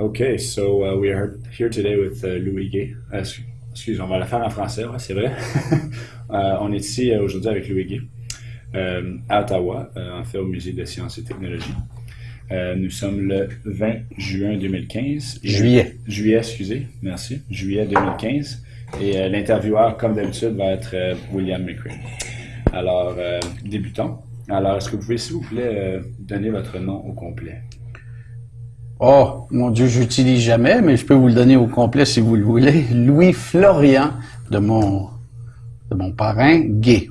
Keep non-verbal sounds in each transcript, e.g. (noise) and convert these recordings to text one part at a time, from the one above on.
Okay, so uh, we are here today with uh, Louis Gay. Uh, excuse- on va la faire en français, ouais, c'est vrai. (laughs) Euh, on est ici euh, aujourd'hui avec Louis Gay euh, à Ottawa, euh, en fait au Musée de sciences et technologies. Euh, nous sommes le 20 juin 2015. Et- Juillet. Juillet, excusez, merci. Juillet 2015. Et euh, l'intervieweur, comme d'habitude, va être euh, William McCray. Alors, euh, débutons. Alors, est-ce que vous pouvez, s'il vous plaît, euh, donner votre nom au complet? Oh, mon Dieu, j'utilise jamais, mais je peux vous le donner au complet si vous le voulez. Louis Florian, de mon, de mon parrain, gay.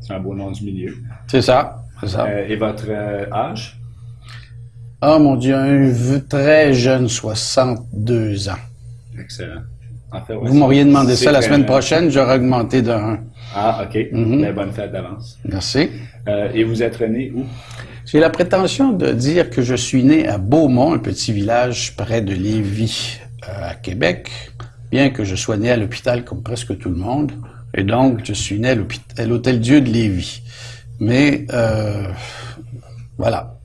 C'est un beau nom du milieu. C'est ça, c'est ça. Euh, et votre euh, âge? Oh mon Dieu, un très jeune, 62 ans. Excellent. En fait, ouais, Vous m'auriez demandé ça la semaine prochaine, j'aurais augmenté de 1. Ah, OK. Mhm. Ben, bonne fête d'avance. Merci. Euh, et vous êtes né où? J'ai la prétention de dire que je suis né à Beaumont, un petit village près de Lévis, euh, à Québec, bien que je sois né à l'hôpital comme presque tout le monde. Et donc, je suis né à l'Hôtel Dieu de Lévis. Mais, euh, voilà.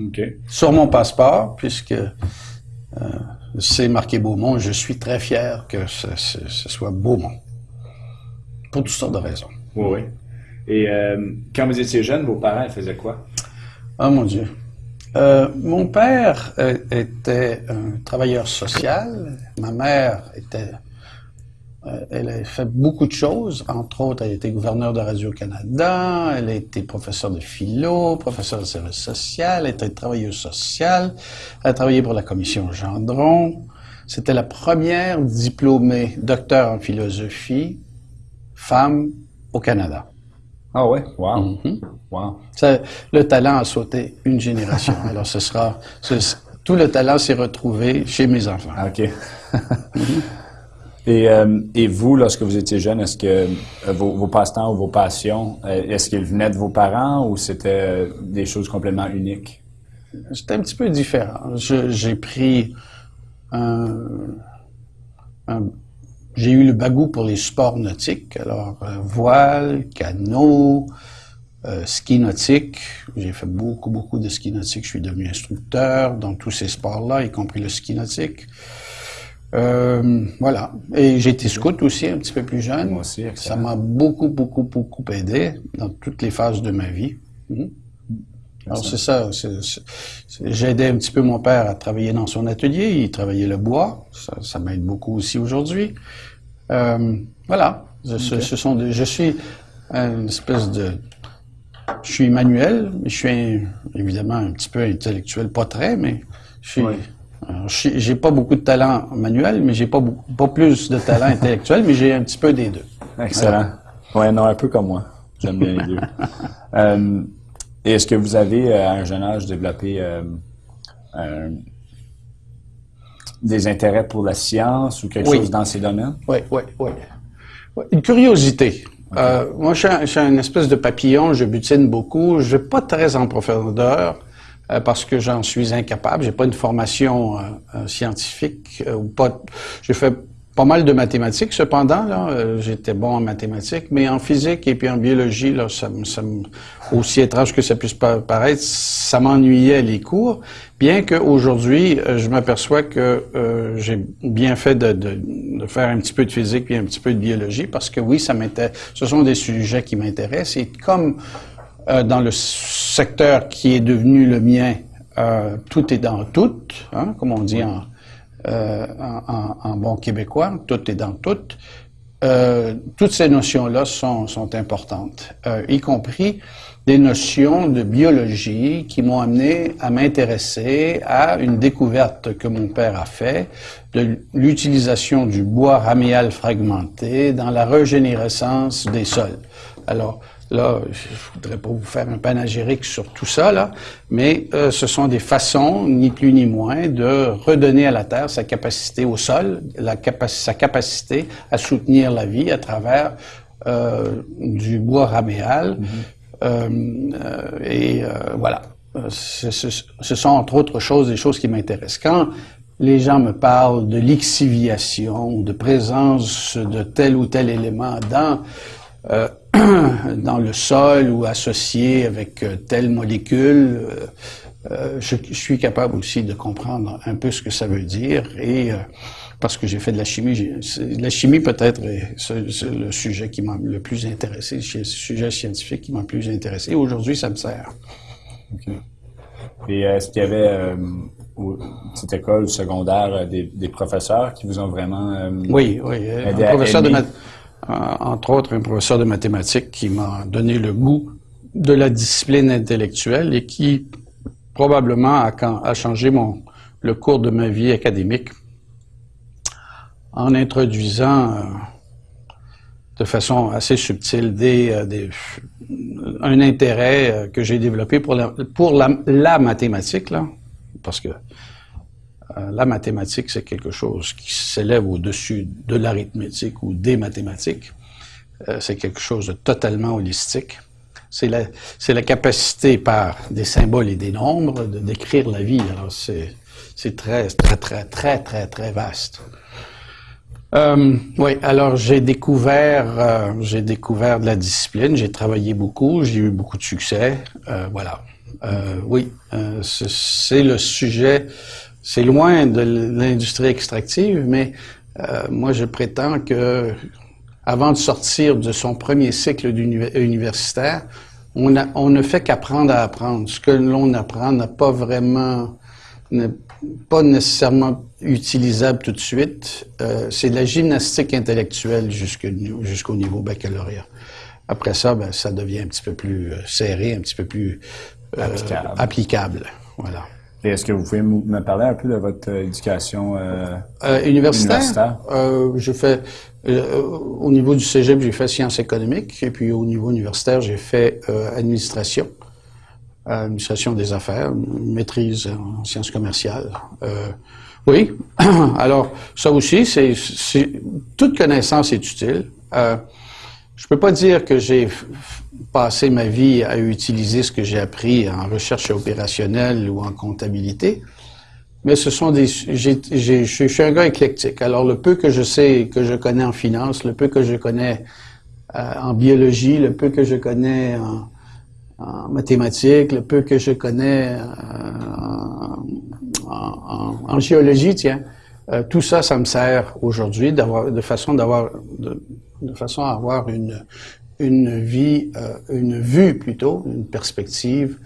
OK. Sur mon passeport, puisque euh, c'est marqué Beaumont, je suis très fier que ce, ce- ce soit Beaumont. Pour toutes sortes de raisons. Oui, oui. Et euh, quand vous étiez jeune, vos parents faisaient quoi? Oh mon Dieu. Euh, mon père euh, était un travailleur social. Ma mère était. euh, elle a fait beaucoup de choses. Entre autres, elle était gouverneure de Radio-Canada. Elle a été professeure de philo, professeure de service social. Elle était travailleuse sociale. Elle a travaillé pour la commission Gendron. C'était la première diplômée docteur en philosophie femme au Canada. Ah ouais? Wow. Mhm. Wow. Ça, le talent a sauté une génération. (laughs) Alors, ce sera, ce- tout le talent s'est retrouvé chez mes enfants. OK. (laughs) et, euh, et vous, lorsque vous étiez jeune, est-ce que euh, vos, vos passe-temps ou vos passions, euh, est-ce qu'ils venaient de vos parents ou c'était des choses complètement uniques? C'était un petit peu différent. J'ai pris un, un- j'ai eu le bagou pour les sports nautiques. Alors, euh, voile, canot, euh, ski nautique. J'ai fait beaucoup, beaucoup de ski nautique. Je suis devenu instructeur dans tous ces sports-là, y compris le ski nautique. Euh, voilà. Et j'ai été scout aussi un petit peu plus jeune. Moi aussi, excellent. Ça m'a beaucoup, beaucoup, beaucoup aidé dans toutes les phases de ma vie. Mhm. Alors c'est ça. c'est- c'est- c'est- J'ai aidé un petit peu mon père à travailler dans son atelier. Il travaillait le bois. Ça, ça m'aide beaucoup aussi aujourd'hui. Euh, voilà. Je, ce- ce sont des- je suis une espèce de... Je suis manuel, mais je suis un- évidemment un petit peu intellectuel, pas très, mais je suis... Oui. J'ai pas beaucoup de talent manuel, mais j'ai pas beaucoup, pas plus de talent intellectuel, mais j'ai un petit peu des deux. Excellent. Ouais, non, un peu comme moi. J'aime bien les deux. (laughs) Euh, et est-ce que vous avez, euh, à un jeune âge, développé euh, des intérêts pour la science ou quelque Oui. chose dans ces domaines? Oui, oui, oui. Une curiosité. Euh, moi, je suis, un, je suis un espèce de papillon, je butine beaucoup. Je vais pas très en profondeur euh, parce que j'en suis incapable. J'ai pas une formation euh, scientifique ou pas. J'ai fait pas mal de mathématiques, cependant. Là, euh, j'étais bon en mathématiques, mais en physique et puis en biologie, là, ça, me- ça aussi étrange que ça puisse pa- paraître, ça m'ennuyait les cours. Bien qu'aujourd'hui, euh, je m'aperçois que euh, j'ai bien fait de, de, de faire un petit peu de physique puis un petit peu de biologie, parce que oui, ça m'intéresse. Ce sont des sujets qui m'intéressent. Et comme euh, dans le secteur qui est devenu le mien, tout est dans tout, hein, comme on dit en, euh, en, en- bon québécois, tout est dans tout. Euh, toutes ces notions-là sont, sont importantes, euh, y compris des notions de biologie qui m'ont amené à m'intéresser à une découverte que mon père a fait de l'utilisation du bois raméal fragmenté dans la régénérescence des sols. Alors, Là, je voudrais pas vous faire un panégyrique sur tout ça, là, mais euh, ce sont des façons, ni plus ni moins, de redonner à la Terre sa capacité au sol, la capa sa capacité à soutenir la vie à travers euh, du bois raméal. Euh, euh, et voilà. Ce, ce- ce sont entre autres choses des choses qui m'intéressent. Quand les gens me parlent de lixiviation ou de présence de tel ou tel élément dans euh, (clears throat) dans le sol ou associé avec euh, telle molécule, euh, je, suis capable aussi de comprendre un peu ce que ça veut dire et parce que j'ai fait de la chimie. La chimie peut-être est, le sujet qui m'a le plus intéressé, le sujet scientifique qui m'a le plus intéressé. Aujourd'hui, ça me sert. Et est-ce qu'il y avait euh, cette école secondaire euh, des, professeurs qui vous ont vraiment euh, Oui, oui. un professeur de entre autres, un professeur de mathématiques qui m'a donné le goût de la discipline intellectuelle et qui probablement a, changé le cours de ma vie académique en introduisant de façon assez subtile des, des un intérêt euh, que j'ai développé pour la, pour la, mathématique, là, parce que euh, la mathématique, c'est quelque chose qui s'élève au-dessus de l'arithmétique ou des mathématiques. Euh, c'est quelque chose de totalement holistique. C'est la, capacité par des symboles et des nombres de décrire la vie. Alors, c'est, très, très, très, très, très, très vaste. Euh, oui, alors j'ai découvert, euh, découvert de la discipline, j'ai travaillé beaucoup, j'ai eu beaucoup de succès, euh, voilà. Euh, oui, euh, c'est le sujet, c'est loin de l'industrie extractive, mais moi je prétends que avant de sortir de son premier cycle universitaire, on, a, on ne fait qu'apprendre à apprendre. Ce que l'on apprend n'a pas vraiment pas nécessairement utilisable tout de suite. Euh, c'est de la gymnastique intellectuelle jusqu'au niveau baccalauréat. Après ça, ben, ça devient un petit peu plus euh, serré, un petit peu plus euh, applicable. Voilà. Et est-ce que vous pouvez me parler un peu de votre éducation universitaire? universitaire? je fais au niveau du cégep, j'ai fait sciences économiques, et puis au niveau universitaire, j'ai fait administration administration des affaires, maîtrise en sciences commerciales. Euh, oui, (coughs) alors ça aussi, c'est toute connaissance est utile. Euh, je peux pas dire que j'ai passé ma vie à utiliser ce que j'ai appris en recherche opérationnelle ou en comptabilité, mais ce sont des. je suis un gars éclectique. Alors le peu que je sais, que je connais en finance, le peu que je connais euh, en biologie, le peu que je connais en, mathématiques, le peu que je connais euh, en, géologie, tiens, euh, tout ça, ça me sert aujourd'hui de façon d'avoir, de, façon à avoir une une vie, euh, une vue plutôt, une perspective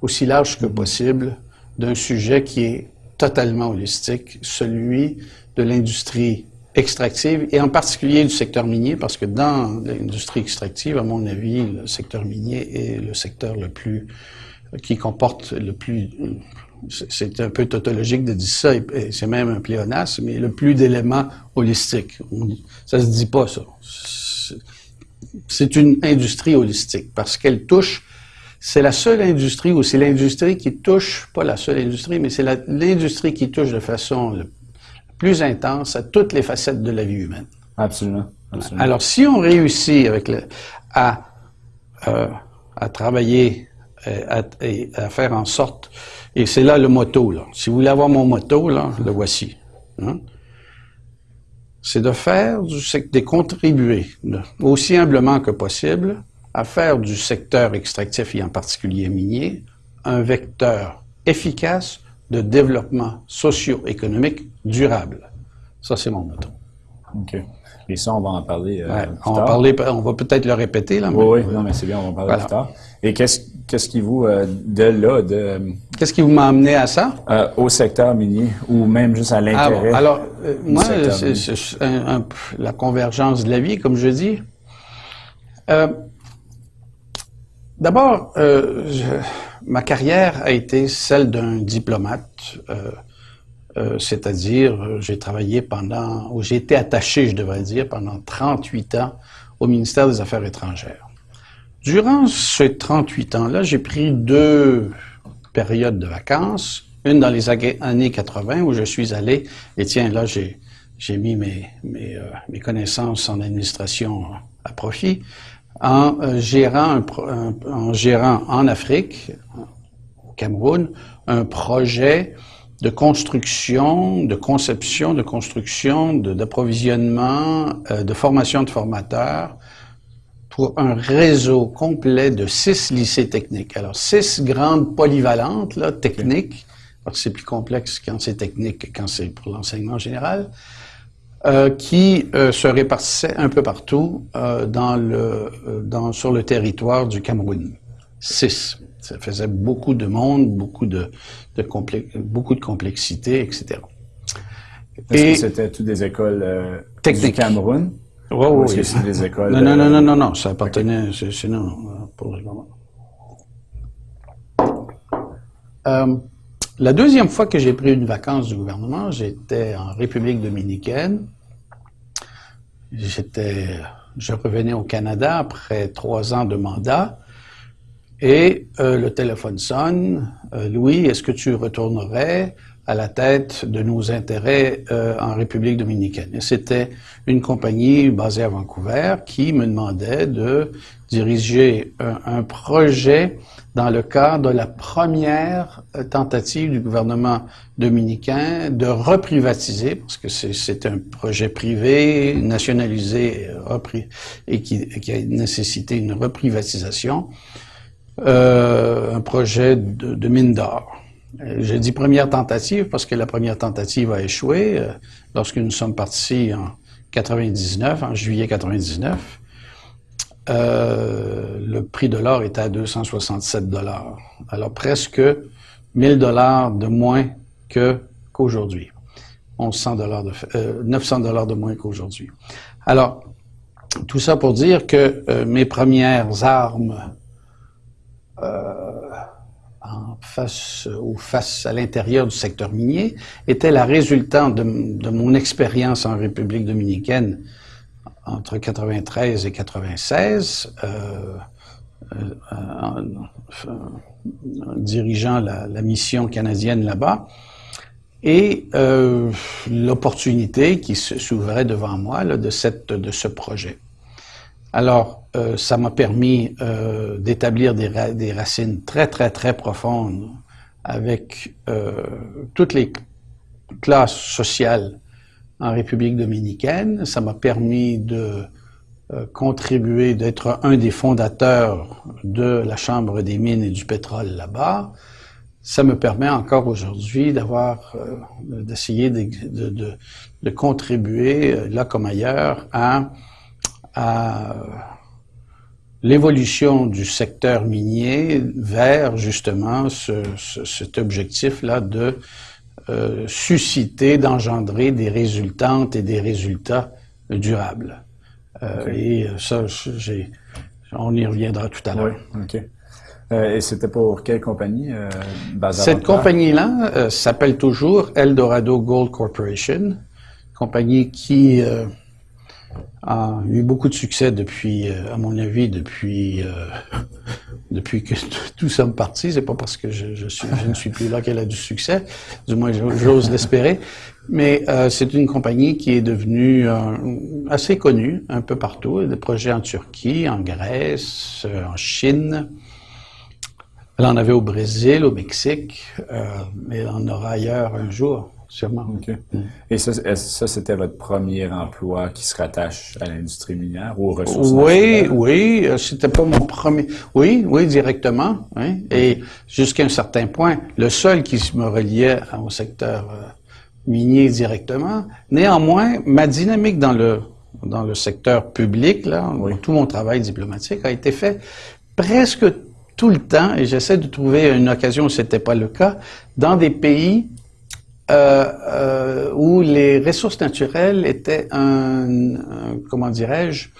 aussi large que possible d'un sujet qui est totalement holistique, celui de l'industrie extractive et en particulier du secteur minier parce que dans l'industrie extractive, à mon avis, le secteur minier est le secteur le plus qui comporte le plus c'est un peu tautologique de dire ça, et c'est même un pléonasme, mais le plus d'éléments holistiques. Ça se dit pas, ça. C'est une industrie holistique, parce qu'elle touche, c'est la seule industrie, ou c'est l'industrie qui touche, pas la seule industrie, mais c'est l'industrie qui touche de façon plus intense à toutes les facettes de la vie humaine. Absolument. Alors, si on réussit avec le, à, euh, à travailler euh, et à, faire en sorte, et c'est là le motto, là. Si vous voulez avoir mon motto, là, le voici. Hein. C'est de faire, c'est de contribuer aussi humblement que possible à faire du secteur extractif et en particulier minier un vecteur efficace de développement socio-économique durable. Ça, c'est mon motto. OK. Et ça, on va en parler euh, plus on Va parler, on va peut-être le répéter. Là, oui, oui, non, mais c'est bien, on va en parler plus tard. Et qu'est-ce, qu'est-ce qui vous, euh, de là, de... Qu'est-ce qui vous m'a amené à ça? Euh, au secteur minier, ou même juste à ah, l'intérêt ah, Alors, moi, c'est, la convergence de la vie, comme je dis. d'abord, ma carrière a été celle d'un diplomate, euh, euh, c'est-à-dire euh, j'ai travaillé pendant, ou j'ai été attaché, je devrais dire, pendant 38 ans au ministère des Affaires étrangères. Durant ces 38 ans-là, j'ai pris deux périodes de vacances, une dans les années 80 où je suis allé, et tiens, là, j'ai, mis mes, mes, mes connaissances en administration à profit, en euh, gérant, en gérant en Afrique, au Cameroun, un projet de construction, de conception, de construction, d'approvisionnement, de, euh, de, formation de formateurs pour un réseau complet de six lycées techniques. Alors, six grandes polyvalentes, là, techniques, parce que c'est plus complexe quand c'est technique que quand c'est pour l'enseignement général, euh, qui euh, se répartissaient un peu partout euh, dans le, dans, sur le territoire du Cameroun. Six. Ça faisait beaucoup de monde, beaucoup de, de beaucoup de complexité, etc. Est-ce que c'était toutes des écoles techniques du Cameroun? Oui, oui. Est-ce que c'est des écoles... Non, non, non, non, non, non, ça appartenait, c'est non, pour le moment. La deuxième fois que j'ai pris une vacance du gouvernement, j'étais en République dominicaine. J'étais, je revenais au Canada après trois ans de mandat. Et euh, le téléphone sonne. Euh, Louis, est-ce que tu retournerais? À la tête de nos intérêts euh, en République dominicaine? C'était une compagnie basée à Vancouver qui me demandait de diriger un projet dans le cadre de la première euh, tentative du gouvernement dominicain de reprivatiser, parce que c'est un projet privé, nationalisé et qui, a nécessité une reprivatisation, euh, un projet de mine d'or. Euh, j'ai dit première tentative parce que la première tentative a échoué euh, lorsque nous sommes partis en 99, en juillet 99. Euh, le prix de l'or était à 267 dollars. Alors presque 1000 dollars de moins que qu'aujourd'hui. 1100 dollars de, euh, 900 dollars de moins qu'aujourd'hui. Alors, tout ça pour dire que euh, mes premières armes euh, face, ou face à l'intérieur du secteur minier étaient la résultante de, mon expérience en République dominicaine entre 93 et 96, euh, euh, en, dirigeant la, mission canadienne là-bas, et euh, l'opportunité qui s'ouvrait devant moi là, de, cette, de ce projet. Alors, euh, ça m'a permis euh, d'établir des, ra des, racines très, très, très profondes avec euh, toutes les classes sociales en République dominicaine. Ça m'a permis de euh, contribuer, d'être un des fondateurs de la Chambre des mines et du pétrole là-bas. Ça me permet encore aujourd'hui d'avoir, euh, d'essayer de, de, de, contribuer, euh, là comme ailleurs, à, à l'évolution du secteur minier vers justement ce, ce, cet objectif-là de euh, susciter, d'engendrer des résultantes et des résultats durables. Euh, Et ça, j'ai, on y reviendra tout à l'heure. Oui, OK. Euh, et c'était pour quelle compagnie? Euh, Cette compagnie-là euh, s'appelle toujours Eldorado Gold Corporation, compagnie qui a eu beaucoup de succès depuis, à mon avis, depuis (laughs) depuis que tout sommes partis. C'est pas parce que je, ne suis plus là qu'elle a du succès, du moins j'ose l'espérer. Mais euh, c'est une compagnie qui est devenue euh, assez connue un peu partout. Des projets en Turquie, en Grèce, euh, en Chine. Elle en avait au Brésil, au Mexique, euh, mais elle en aura ailleurs un jour sûrement. Okay. Mm. Et ça, ça c'était votre premier emploi qui se rattache à l'industrie minière ou aux ressources Oui, oui, euh, c'était pas mon premier. Oui, oui, directement. Et jusqu'à un certain point, le seul qui me reliait au secteur euh, minier directement. Néanmoins, ma dynamique dans le dans le secteur public, là, oui. tout mon travail diplomatique a été fait presque tout le temps, et j'essaie de trouver une occasion où c'était pas le cas, dans des pays euh, euh, où les ressources naturelles étaient un, comment dirais-je,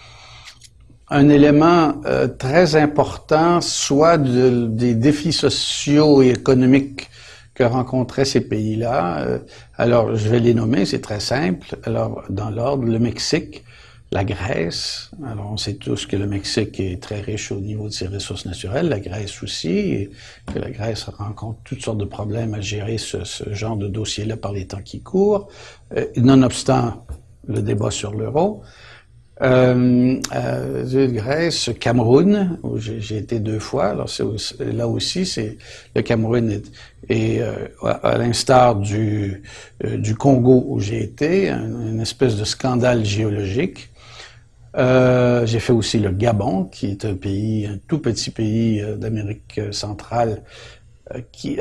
un élément euh, très important, soit de, des défis sociaux et économiques que rencontraient ces pays-là. Alors, je vais les nommer, c'est très simple. Alors, dans l'ordre, le Mexique, la Grèce, alors on sait tous que le Mexique est très riche au niveau de ses ressources naturelles, la Grèce aussi, et que la Grèce rencontre toutes sortes de problèmes à gérer ce, genre de dossier-là par les temps qui courent, euh, nonobstant le débat sur l'euro. Euh, euh, Grèce, Cameroun, où j'ai été deux fois. Alors aussi, là aussi, c'est le Cameroun est, est euh, à, l'instar du euh, du Congo où j'ai été, un, une espèce de scandale géologique Euh, j'ai fait aussi le Gabon, qui est un pays, un tout petit pays euh, d'Amérique centrale, euh, qui,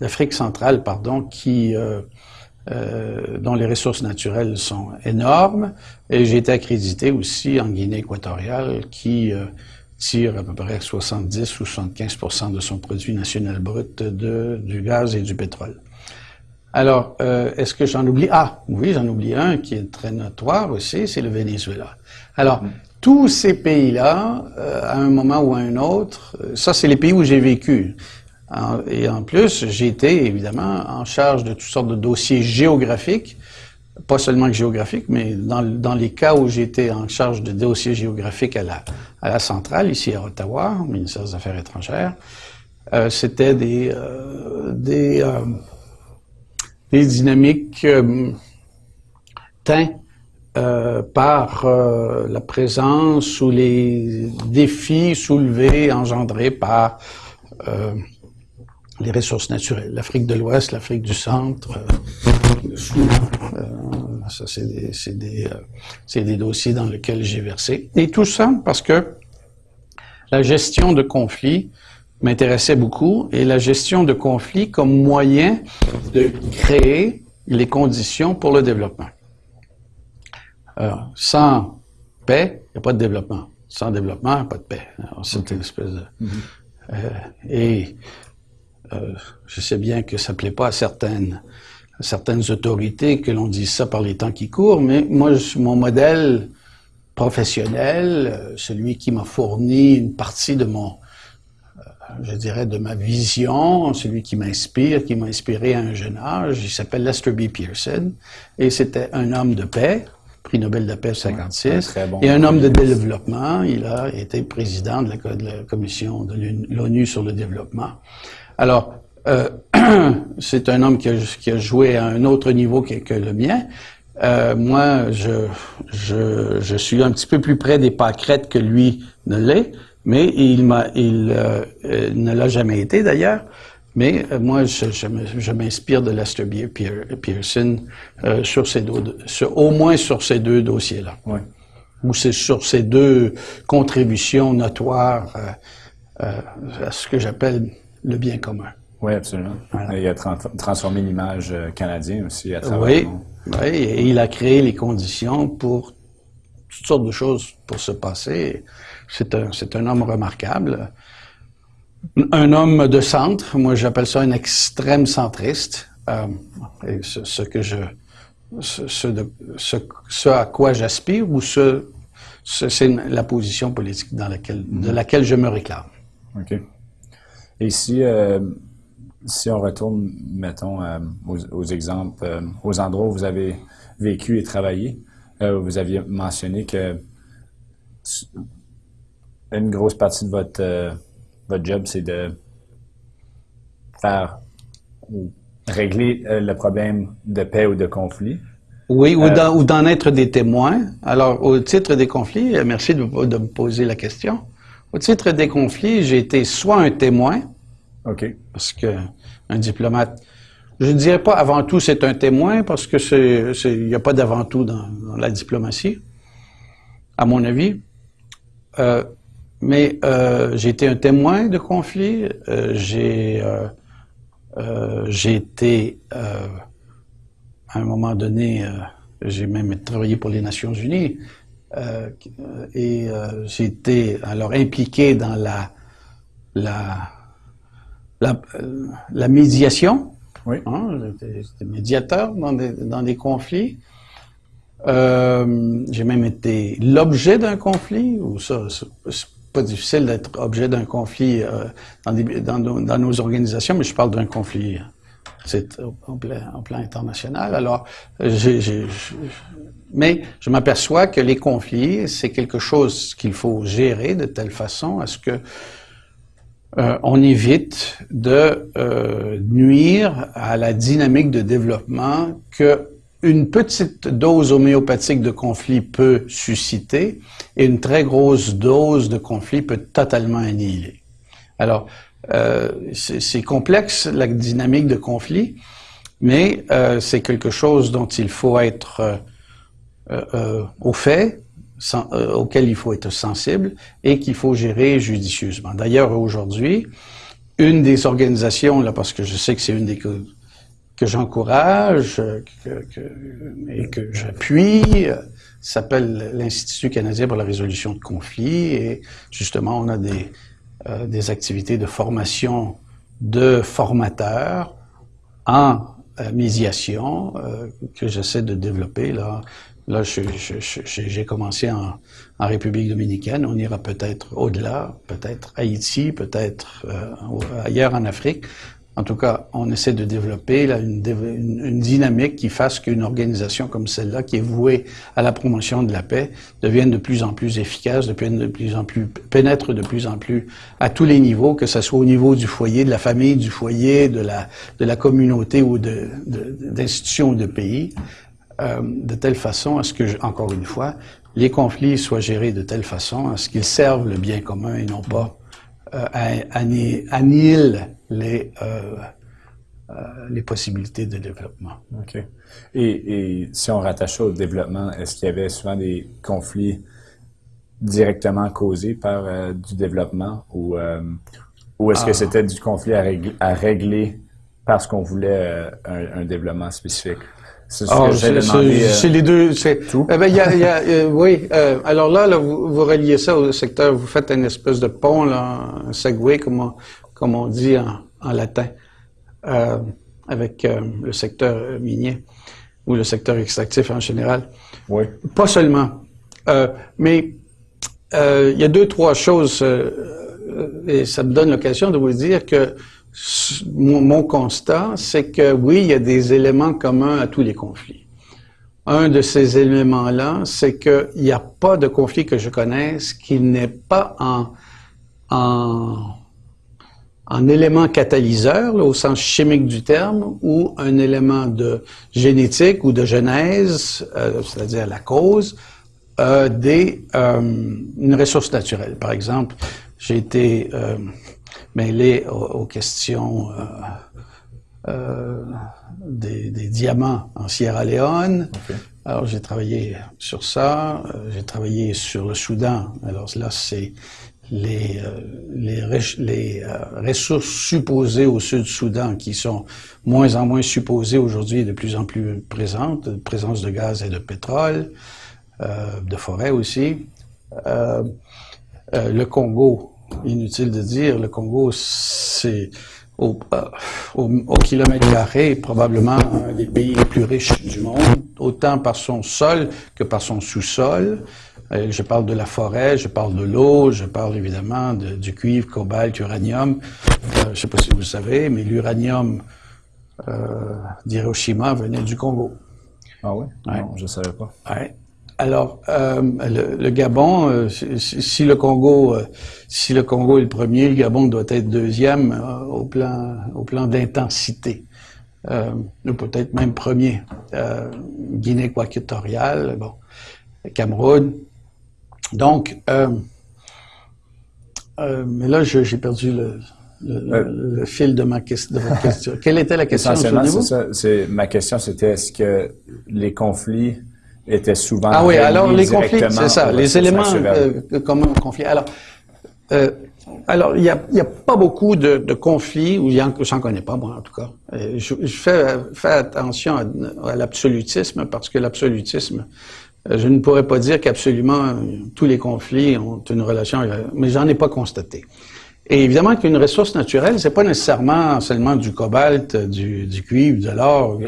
d'Afrique centrale, pardon, qui, dont les ressources naturelles sont énormes. Et j'ai été accrédité aussi en Guinée équatoriale, qui tire à peu près 70 ou 75 de son produit national brut de, du gaz et du pétrole. Alors, euh, est-ce que j'en oublie? Ah, oui, j'en oublie un qui est très notoire aussi, c'est le Venezuela. Alors, mm. tous ces pays-là, euh, à un moment ou à un autre, euh, ça, c'est les pays où j'ai vécu. et en plus, j'ai été, évidemment, en charge de toutes sortes de dossiers géographiques, pas seulement géographiques, mais dans, dans les cas où j'étais en charge de dossiers géographiques à la, à la centrale, ici à Ottawa, au ministère des Affaires étrangères, euh, c'était des... des des dynamiques euh, teintes euh, par euh, la présence ou les défis soulevés, engendrés par euh, les ressources naturelles. L'Afrique de l'Ouest, l'Afrique du Centre, ça c'est des, des, des, dossiers dans lesquels j'ai versé. Et tout ça parce que la gestion de conflits m'intéressait beaucoup et la gestion de conflits comme moyen de créer les conditions pour le développement. Alors, sans paix, il n'y a pas de développement. Sans développement, il n'y a pas de paix. C'est une espèce de... Mm-hmm. euh, et euh, je sais bien que ça ne plaît pas à certaines, certaines autorités que l'on dise ça par les temps qui courent, mais moi, mon modèle professionnel, euh, celui qui m'a fourni une partie de mon, je dirais, de ma vision, celui qui m'inspire, qui m'a inspiré à un jeune âge. Il s'appelle Lester B. Pearson et c'était un homme de paix, prix Nobel de paix 56, et un homme de développement. Il a été président de la, commission de l'ONU sur le développement. Alors, euh, (clears throat) c'est un homme qui a, joué à un autre niveau que, que le mien. Euh, moi, je, je, je, suis un petit peu plus près des pâquerettes que lui ne l'est mais il m'a, il euh, euh, ne l'a jamais été d'ailleurs. Mais euh, moi, je, je, m'inspire de Lester Pearson sur ces deux, sur, au moins sur ces deux dossiers-là. Ou c'est sur ces deux contributions notoires à ce que j'appelle le bien commun. Oui, absolument. il a transformé l'image canadienne aussi à travers oui, oui, et il a créé les conditions pour toutes sortes de choses pour se passer. C'est un, homme remarquable. Un homme de centre, moi j'appelle ça un extrême centriste. Euh, et ce, que je, ce, ce, à quoi j'aspire ou ce, c'est la position politique dans laquelle, de laquelle je me réclame. OK. Et si, euh, si on retourne, mettons, euh, aux, aux, exemples, euh, aux endroits où vous avez vécu et travaillé, vous aviez mentionné que une grosse partie de votre, euh, votre job, c'est de faire ou régler euh, le problème de paix ou de conflit. Oui, euh, ou d'en être des témoins. Alors, au titre des conflits, merci de, de, me poser la question. Au titre des conflits, j'ai été soit un témoin, parce que un diplomate, je ne dirais pas avant tout c'est un témoin, parce que c'est, il n'y a pas d'avant tout dans, dans, la diplomatie, à mon avis. Euh, mais euh, j'ai été un témoin de conflit. Euh, j'ai euh, euh j'ai été à un moment donné, j'ai même travaillé pour les Nations Unies et j'ai été alors impliqué dans la la la, la médiation. Oui. Hein, j'étais médiateur dans des, dans des conflits. j'ai même été l'objet d'un conflit, ou ça, pas difficile d'être objet d'un conflit euh, dans, dans, nos, organisations, mais je parle d'un conflit c'est en plein, plan international. Alors, mais je m'aperçois que les conflits, c'est quelque chose qu'il faut gérer de telle façon à ce que euh, on évite de euh, nuire à la dynamique de développement que une petite dose homéopathique de conflit peut susciter et une très grosse dose de conflit peut totalement annihiler. Alors, euh, c'est complexe, la dynamique de conflit, mais euh, c'est quelque chose dont il faut être euh, euh au fait auquel il faut être sensible et qu'il faut gérer judicieusement. D'ailleurs, aujourd'hui, une des organisations, là, parce que je sais que c'est une des que, j'encourage que, que, et que j'appuie, s'appelle l'Institut canadien pour la résolution de conflits et justement, on a des, euh, des activités de formation de formateurs en euh, médiation euh, que j'essaie de développer. Là, là j'ai commencé en, en, République dominicaine. On ira peut-être au-delà, peut-être Haïti, peut-être euh, ailleurs en Afrique. En tout cas, on essaie de développer là, une, une, dynamique qui fasse qu'une organisation comme celle-là, qui est vouée à la promotion de la paix, devienne de plus en plus efficace, de plus en plus pénètre de plus en plus à tous les niveaux, que ce soit au niveau du foyer, de la famille, du foyer, de la de la communauté ou de d'institutions ou de pays, euh, de telle façon à ce que, encore une fois, les conflits soient gérés de telle façon à ce qu'ils servent le bien commun et non pas euh, annihilent les, euh, euh, les possibilités de développement. OK. Et, et si on rattache ça au développement, est-ce qu'il y avait souvent des conflits directement causés par euh, du développement ou, euh, ou est-ce que ah. c'était du conflit à régler, à régler parce qu'on voulait un, un, développement spécifique? C'est ce oh, C'est les deux. C'est tout. Eh y a, y a, oui. Euh, alors là, là vous, vous, reliez ça au secteur. Vous faites une espèce de pont, là, un segway, comme on, comme on dit en, en latin, euh, avec euh, le secteur minier ou le secteur extractif en général. Oui. Pas seulement. Euh, mais il y a deux, trois choses, et ça me donne l'occasion de vous dire que mon, mon constat, c'est que oui, il y a des éléments communs à tous les conflits. Un de ces éléments-là, c'est qu'il n'y a pas de conflit que je connaisse qui n'est pas en, en un élément catalyseur, au sens chimique du terme, ou un élément de génétique ou de genèse, euh, c'est-à-dire la cause, euh, des euh, une ressource naturelle. Par exemple, j'ai été euh, mêlé aux, questions des, des, diamants en Sierra Leone. Alors j'ai travaillé sur ça. j'ai travaillé sur le Soudan. Alors là, c'est les, euh, les, les euh, ressources supposées au Sud-Soudan, qui sont moins en moins supposées aujourd'hui de plus en plus présentes, présence de gaz et de pétrole, euh, de forêt aussi. Euh, euh, le Congo, inutile de dire, le Congo, c'est au, au, au, kilomètre carré probablement un des pays les plus riches du monde, autant par son sol que par son sous-sol. Euh, je parle de la forêt, je parle de l'eau, je parle évidemment de, du cuivre, cobalt, uranium. Euh, je ne sais pas si vous savez, mais l'uranium euh, d'Hiroshima venait du Congo. Ah oui? Non, je ne savais pas. Ouais. Alors, euh, le, le, Gabon, si, si, le Congo, si le Congo est le premier, le Gabon doit être deuxième au plan, au plan d'intensité, ou peut-être même premier. Guinée équatoriale, bon, Cameroun, donc, euh, euh, mais là, j'ai perdu le, le, le, fil de ma question. De votre (laughs) question. Quelle était la question c'est ça. Ma question, c'était est-ce que les conflits étaient souvent ah oui, alors les conflits, c'est ça, les éléments euh, communs aux conflits. Alors, euh, alors il y a, y a pas beaucoup de, de conflits ou j'en connais pas moi en tout cas. Euh, je, je fais, fais attention à, à l'absolutisme parce que l'absolutisme euh, je ne pourrais pas dire qu'absolument euh, tous les conflits ont une relation, euh, mais j'en ai pas constaté. Et évidemment qu'une ressource naturelle, c'est pas nécessairement seulement du cobalt, du, du cuivre, de l'or.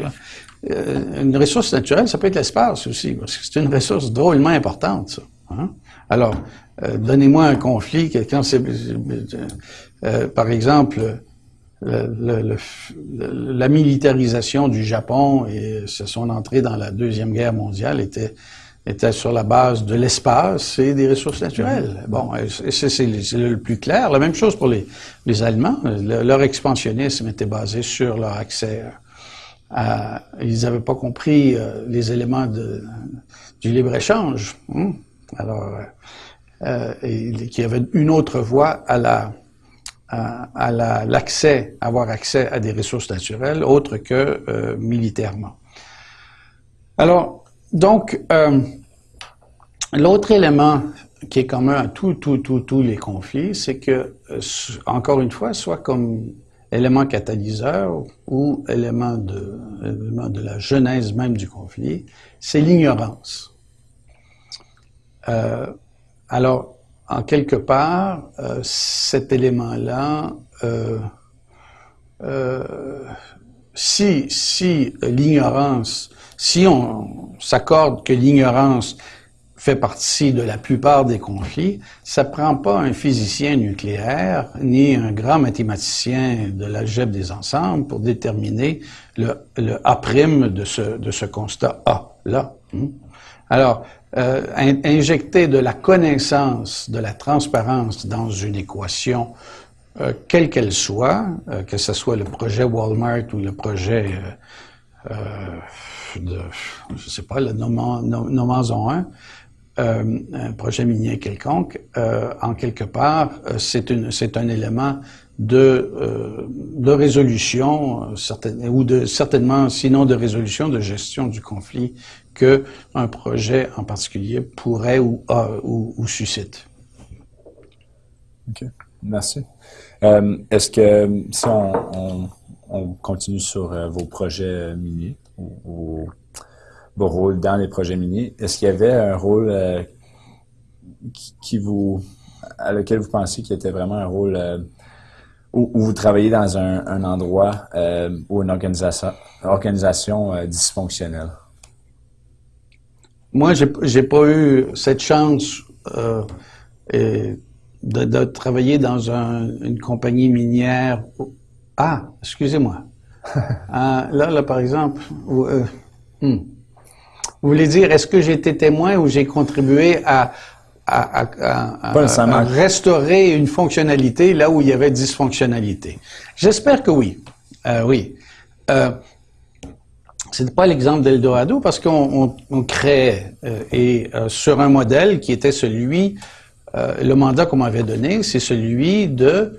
une ressource naturelle, ça peut être l'espace aussi, parce que c'est une ressource drôlement importante, ça. Hein. Alors, donnez-moi un conflit, quelqu'un, c'est, par exemple, le, la militarisation du Japon et son entrée dans la deuxième guerre mondiale était était sur la base de l'espace et des ressources naturelles. Bon, c'est le plus clair. La même chose pour les, les Allemands. leur expansionnisme était basé sur leur accès à... Ils n'avaient pas compris euh, les éléments de, du libre-échange. Hein. Alors, euh, et, qu'il y avait une autre voie à la à, l'accès, avoir accès à des ressources naturelles autres que euh, militairement. Alors, donc, euh, L'autre élément qui est commun à tous, tous, tous, tous les conflits, c'est que, euh, encore une fois, soit comme élément catalyseur ou élément de, élément de la genèse même du conflit, c'est l'ignorance. Euh, alors, en quelque part, cet élément-là, si, si l'ignorance, si on s'accorde que l'ignorance fait partie de la plupart des conflits, ça prend pas un physicien nucléaire ni un grand mathématicien de l'algèbre des ensembles pour déterminer le, le A' de ce, de ce constat A, là. Hmm. Alors, euh, injecter de la connaissance, de la transparence dans une équation, euh, quelle qu'elle soit, euh, que ce soit le projet Walmart ou le projet de, je sais pas, le Nomazon 1, euh, un projet minier quelconque, euh, en quelque part, euh, c'est un élément de, résolution, ou de, certainement, sinon de résolution, de gestion du conflit que un projet en particulier pourrait ou, suscite. OK. Merci. Euh, Est-ce que si on, on continue sur vos projets miniers ou, vos rôles dans les projets miniers. Est-ce qu'il y avait un rôle euh, vous, à lequel vous pensez qu'il était vraiment un rôle euh, où, vous travaillez dans un, endroit euh, ou une organisation, dysfonctionnelle? Moi, j'ai pas eu cette chance de, travailler dans une compagnie minière. Ah, excusez-moi. (laughs) là, là, par exemple, hmm. Vous voulez dire, est-ce que j'ai été témoin ou j'ai contribué à, à, à, à, restaurer une fonctionnalité là où il y avait dysfonctionnalité? J'espère que oui. Euh, oui. Euh, c'est pas l'exemple d'Eldorado parce qu'on on, on crée euh, et euh, sur un modèle qui était celui, euh, le mandat qu'on m'avait donné, c'est celui de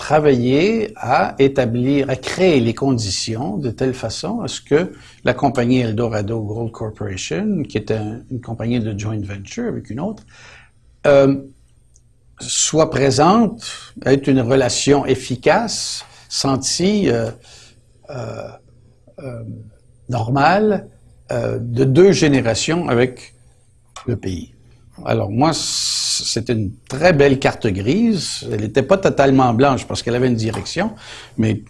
travailler à établir, à créer les conditions de telle façon à ce que la compagnie Eldorado Gold Corporation, qui était une compagnie de joint venture avec une autre, euh, soit présente, ait une relation efficace, sentie, euh, euh, normale, de deux générations avec le pays. Alors moi, c'était une très belle carte grise. Elle n'était pas totalement blanche parce qu'elle avait une direction, mais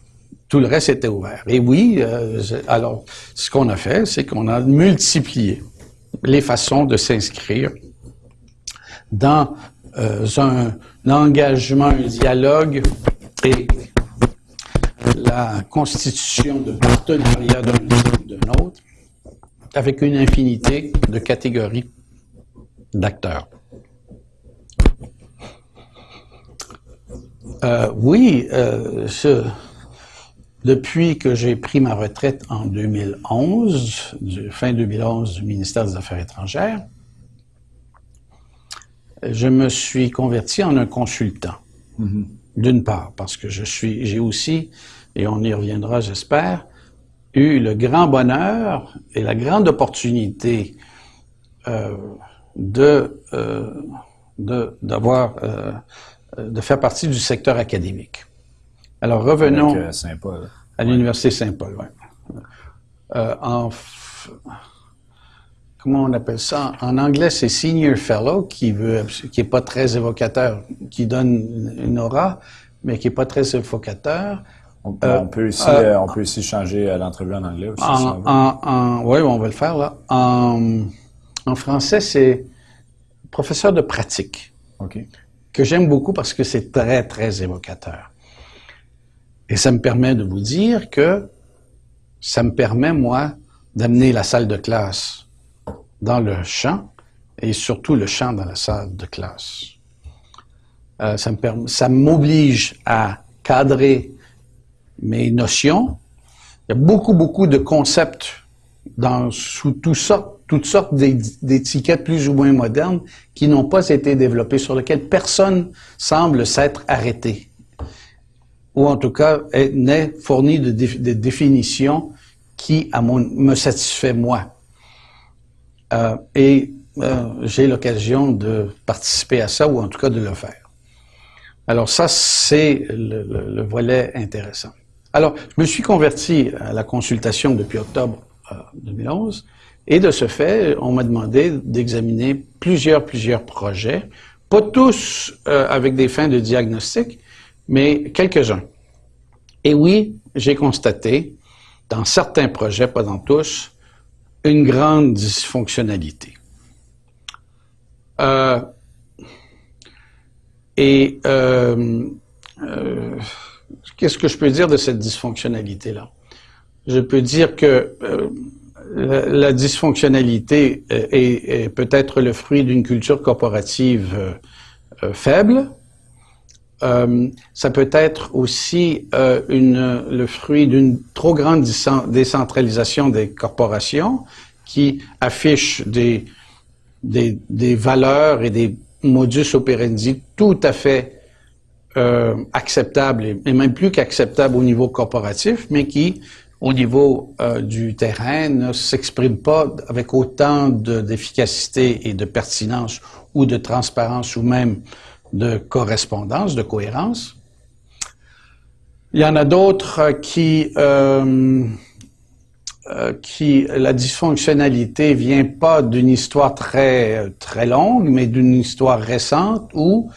tout le reste était ouvert. Et oui, euh, alors ce qu'on a fait, c'est qu'on a multiplié les façons de s'inscrire dans euh, un, engagement, un dialogue et la constitution de partenariats d'un d'un autre avec une infinité de catégories d'acteurs. Euh, oui, euh, depuis que j'ai pris ma retraite en 2011, fin 2011 du ministère des Affaires étrangères, je me suis converti en un consultant. Mm-hmm. D'une part, parce que je suis, j'ai aussi, et on y reviendra, j'espère, eu le grand bonheur et la grande opportunité euh, de euh, d'avoir euh, de faire partie du secteur académique. Alors revenons euh, à l'université Saint-Paul. Ouais. Euh, en comment on appelle ça? En anglais, c'est senior fellow qui veut qui est pas très évocateur, qui donne une aura, mais qui est pas très évocateur. On, euh, peut aussi, euh, on peut aussi changer l'entrevue en anglais aussi. En, en, oui, on va le faire là. En, en français, c'est professeur de pratique. Que j'aime beaucoup parce que c'est très, très évocateur. Et ça me permet de vous dire que ça me permet, moi, d'amener la salle de classe dans le champ et surtout le champ dans la salle de classe. Euh, ça m'oblige à cadrer mes notions. Il y a beaucoup, beaucoup de concepts dans, sous tout ça, toutes sortes d'étiquettes plus ou moins modernes qui n'ont pas été développées, sur lesquelles personne semble s'être arrêté. Ou en tout cas, n'est fourni de, de, définitions qui, à mon, me satisfait moi. Euh, et j'ai l'occasion de participer à ça ou en tout cas de le faire. Alors ça, c'est le, volet intéressant. Alors, je me suis converti à la consultation depuis octobre 2011 et de ce fait, on m'a demandé d'examiner plusieurs, plusieurs projets, pas tous avec des fins de diagnostic, mais quelques-uns. Et oui, j'ai constaté, dans certains projets, pas dans tous, une grande dysfonctionnalité. Euh, et euh, euh, qu'est-ce que je peux dire de cette dysfonctionnalité-là? Je peux dire que la, dysfonctionnalité est, est peut-être le fruit d'une culture corporative faible, euh, ça peut être aussi euh, le fruit d'une trop grande décentralisation des corporations qui affichent des, valeurs et des modus operandi tout à fait euh, acceptables et, même plus qu'acceptables au niveau corporatif, mais qui, au niveau euh, du terrain, ne s'expriment pas avec autant d'efficacité et de pertinence ou de transparence ou même de correspondance, de cohérence. Il y en a d'autres qui, euh, euh, qui la dysfonctionnalité vient pas d'une histoire très très longue, mais d'une histoire récente où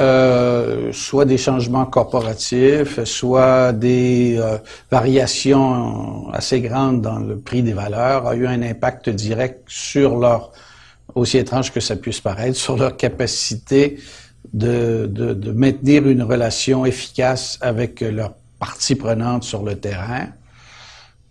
euh, soit des changements corporatifs, soit des euh, variations assez grandes dans le prix des valeurs, a eu un impact direct sur leur, aussi étrange que ça puisse paraître, sur leur capacité de, de, de, maintenir une relation efficace avec leurs parties prenantes sur le terrain.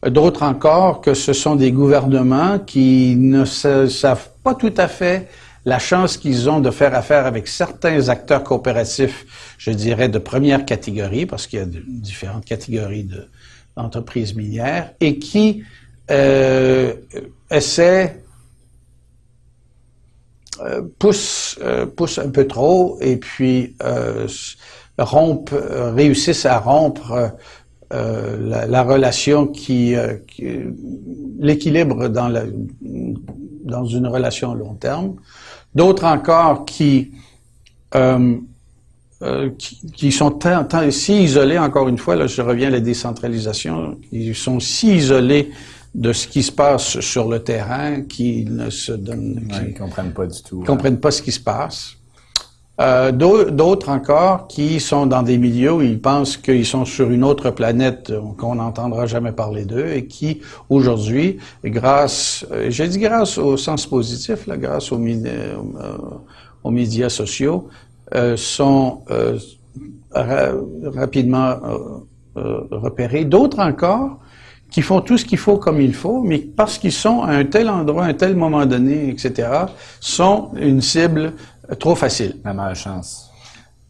D'autres encore que ce sont des gouvernements qui ne savent pas tout à fait la chance qu'ils ont de faire affaire avec certains acteurs coopératifs, je dirais, de première catégorie, parce qu'il y a différentes catégories d'entreprises minières, et qui euh, essaient euh, euh, pousse un peu trop et puis rompent, réussissent à rompre la, la, relation qui, qui l'équilibre dans, dans une relation à long terme. D'autres encore qui, qui, qui, sont tant, tant, si isolés, encore une fois, là je reviens à la décentralisation, ils sont si isolés de ce qui se passe sur le terrain, qui ne se donnent, comprennent pas du tout, comprennent pas ce qui se passe. Euh, D'autres encore qui sont dans des milieux où ils pensent qu'ils sont sur une autre planète qu'on n'entendra jamais parler d'eux et qui aujourd'hui, grâce, euh, j'ai dit grâce au sens positif, là, grâce aux, euh, médias sociaux, euh, sont euh, rapidement repérés. D'autres encore qui font tout ce qu'il faut comme il faut, mais parce qu'ils sont à un tel endroit, à un tel moment donné, etc., sont une cible trop facile. La malchance.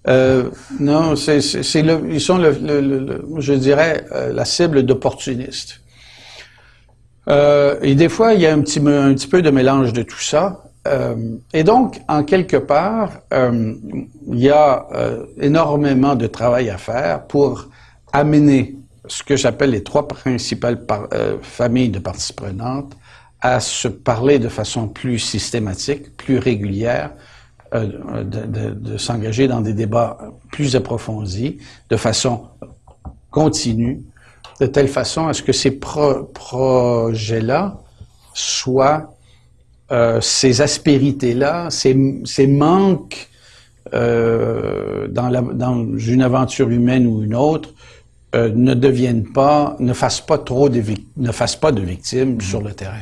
Euh, non, ils sont je dirais, euh, la cible d'opportunistes. Euh, et des fois, il y a un petit, peu de mélange de tout ça. Euh, et donc, en quelque part, il y a énormément de travail à faire pour amener ce que j'appelle les trois principales familles de parties prenantes à se parler de façon plus systématique, plus régulière, euh, de, s'engager dans des débats plus approfondis, de façon continue, de telle façon à ce que ces projets-là soient euh, ces aspérités-là, ces, ces manques euh, dans, une aventure humaine ou une autre, ne deviennent pas, ne fassent pas trop de, ne fassent pas de victimes sur le terrain.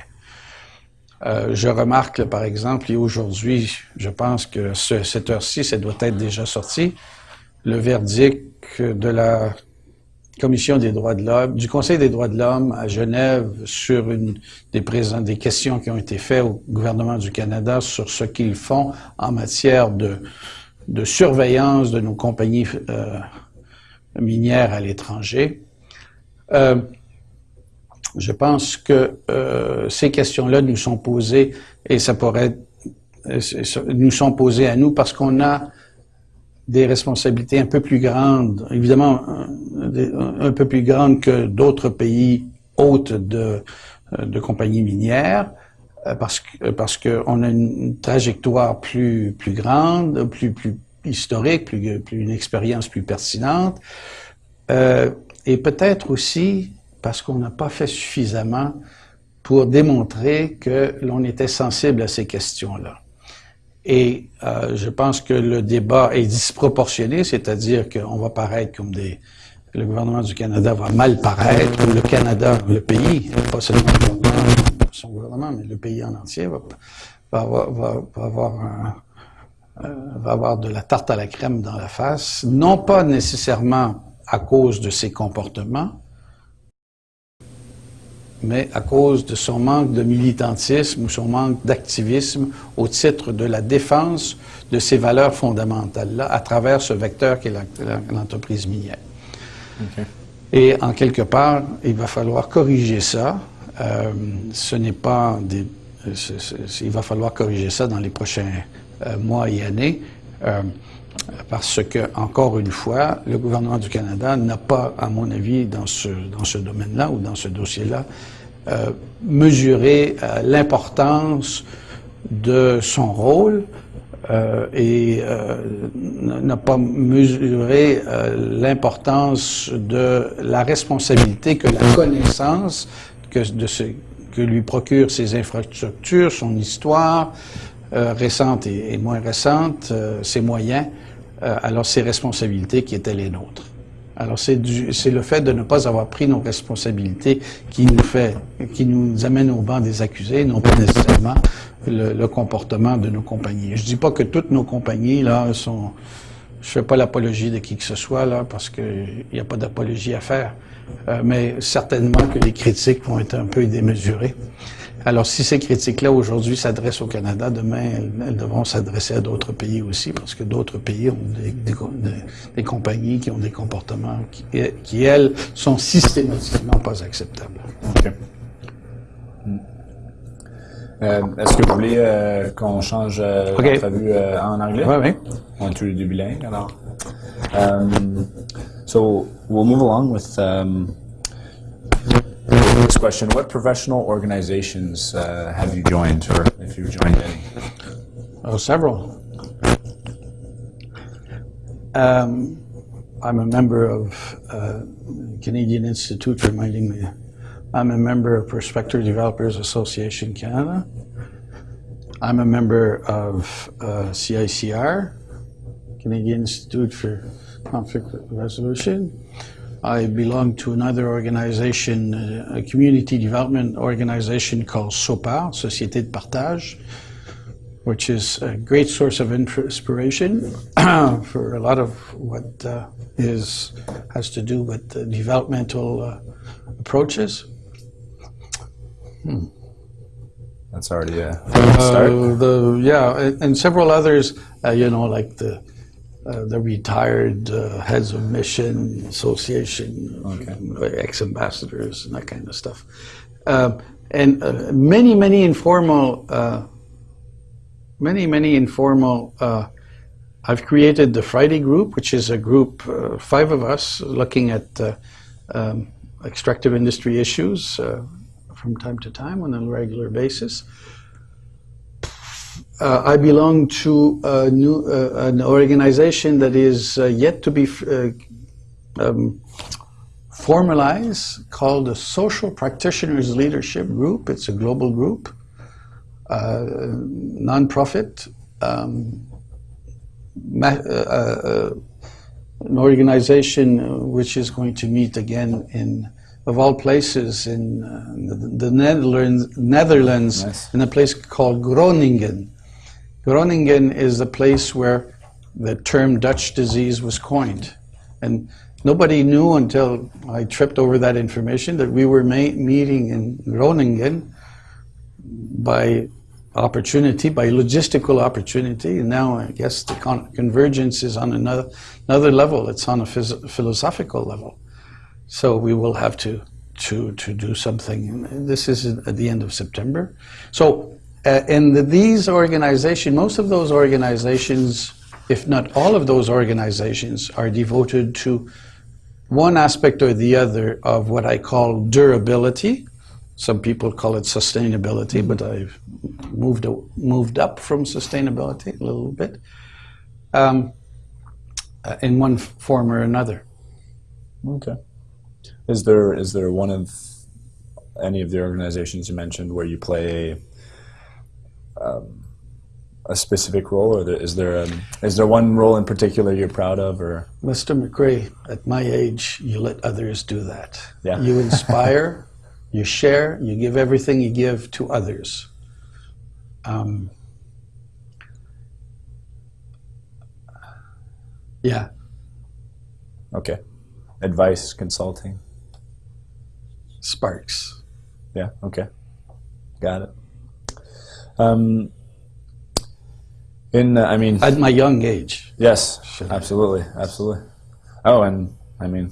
Euh, je remarque, par exemple, et aujourd'hui, je pense que ce, cette heure-ci, ça doit être déjà sorti, le verdict de la Commission des droits de l'homme, du Conseil des droits de l'homme à Genève sur une des, des questions qui ont été faites au gouvernement du Canada sur ce qu'ils font en matière de, de surveillance de nos compagnies euh, minière à l'étranger. Euh, je pense que euh, ces questions-là nous sont posées et ça pourrait euh, nous sont posées à nous parce qu'on a des responsabilités un peu plus grandes, évidemment un, un peu plus grandes que d'autres pays hôtes de, de compagnies minières, euh, parce que parce qu'on a une trajectoire plus plus grande, plus plus historique, plus, plus une expérience plus pertinente, euh, et peut-être aussi parce qu'on n'a pas fait suffisamment pour démontrer que l'on était sensible à ces questions-là. Et euh, je pense que le débat est disproportionné, c'est-à-dire qu'on va paraître comme des... Le gouvernement du Canada va mal paraître, le Canada, le pays, pas seulement son gouvernement, mais le pays en entier euh, va avoir de la tarte à la crème dans la face, non pas nécessairement à cause de ses comportements, mais à cause de son manque de militantisme ou son manque d'activisme au titre de la défense de ces valeurs fondamentales-là à travers ce vecteur qu'est l'entreprise minière. Et en quelque part, il va falloir corriger ça. Euh, ce n'est pas des... il va falloir corriger ça dans les prochains euh, mois et années, euh, parce que, encore une fois, le gouvernement du Canada n'a pas, à mon avis, dans ce, dans ce domaine-là ou dans ce dossier-là, euh, mesuré l'importance de son rôle euh, et euh, n'a pas mesuré l'importance de la responsabilité que la connaissance que, de ce, que lui procurent ses infrastructures, son histoire, euh, récentes et, moins récentes, euh, ses moyens, euh, alors ses responsabilités qui étaient les nôtres. Alors c'est le fait de ne pas avoir pris nos responsabilités qui nous fait, qui nous amène au banc des accusés, non pas nécessairement le, le comportement de nos compagnies. Je dis pas que toutes nos compagnies là sont, je fais pas l'apologie de qui que ce soit là parce qu'il n'y a pas d'apologie à faire, mais certainement que les critiques vont être un peu démesurées. Alors, si ces critiques-là aujourd'hui s'adressent au Canada, demain, elles, devront s'adresser à d'autres pays aussi, parce que d'autres pays ont des, compagnies qui ont des comportements qui, elles, sont systématiquement pas acceptables. OK. Euh, Est-ce que vous voulez euh, qu'on change euh, okay. Euh, en anglais? Oui, oui. On est tous les deux bilingues, alors. Um, so, we'll move along with... Um, Next question, what professional organizations uh, have you joined, or if you've joined any? Oh, several. Um, I'm a member of uh, Canadian Institute, reminding me. I'm a member of Prospector Developers Association Canada. I'm a member of uh, CICR, Canadian Institute for Conflict Resolution. I belong to another organization, a community development organization called SOPAR, Société de Partage, which is a great source of inspiration (clears throat) for a lot of what uh, is has to do with developmental uh, approaches. Hmm. That's already a start. Uh, the, yeah, and, and several others, uh, you know, like the uh, the retired uh, heads of mission association, okay. ex-ambassadors and that kind of stuff. Uh, and uh, many, many informal, uh, many, many informal, uh, I've created the Friday group, which is a group, five of us, looking at um, extractive industry issues from time to time on a regular basis. Uh, I belong to a new, uh, an organization that is uh, yet to be uh, um, formalized called the Social Practitioners Leadership Group. It's a global group, uh, nonprofit, um, uh, an organization which is going to meet again in of all places in the, the, Netherlands, Netherlands nice. in a place called Groningen. Groningen is the place where the term Dutch disease was coined. And nobody knew until I tripped over that information that we were meeting in Groningen by opportunity, by logistical opportunity. And now I guess the con convergence is on another, another level. It's on a philosophical level. So we will have to, to, to do something. This is at the end of September. So uh, and these organizations, most of those organizations, if not all of those organizations, are devoted to one aspect or the other of what I call durability. Some people call it sustainability, but I've moved moved up from sustainability a little bit um, uh, in one form or another. Okay. Is there is there one of any of the organizations you mentioned where you play um, a specific role, or there, is there a, is there one role in particular you're proud of, or Mr. McRae, at my age, you let others do that. Yeah. You (laughs) inspire, you share, you give everything you give to others. Um, yeah, okay, advice consulting? sparks. Yeah. Okay. Got it. Um. In uh, I mean, At my young age. yes, Should I- absolutely, absolutely. Oh, and I mean,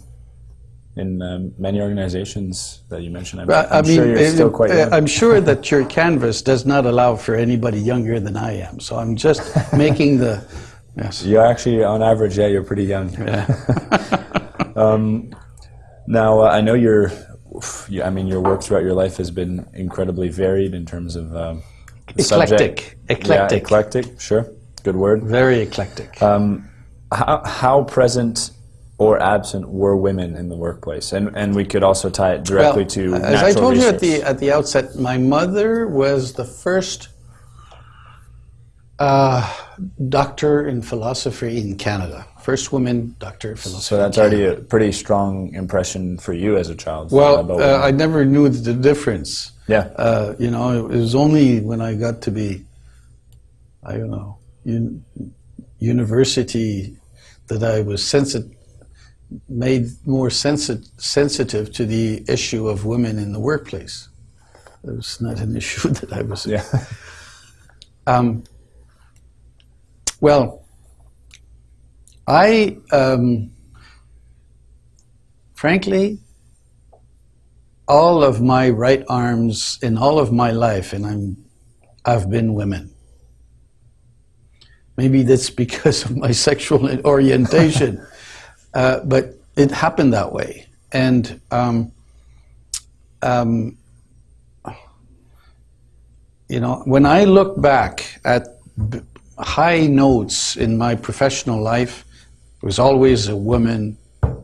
in um, many organizations that you mentioned, I'm, I, I I'm mean, sure you're still quite uh, young. I'm sure that your canvas does not allow for anybody younger than I am. So I'm just (laughs) making the yes. You're actually, on average, yeah, you're pretty young. Yeah. (laughs) Now, uh, I know your, I mean, your work throughout your life has been incredibly varied in terms of um, subject. Eclectic. Yeah, Eclectic. eclectic. Sure, good word. Very eclectic. Um, how, how present or absent were women in the workplace? And and we could also tie it directly to as I told you at the at the outset, my mother was the first uh, doctor in philosophy in Canada. First woman doctor so that's already a pretty strong impression for you as a child. well. Uh, I never knew the difference. yeah. Uh, you know, it was only when I got to be, I don't know, un- university, that I was sensitive, made more sensi- sensitive to the issue of women in the workplace. It was not an (laughs) issue that I was. yeah. (laughs) Um, well, I, um, frankly, all of my right arms in all of my life, and I'm, I've been women. Maybe that's (laughs) because of my sexual (laughs) orientation, (laughs) uh, but it happened that way. And um, um, you know, when I look back at high notes in my professional life, there was always a woman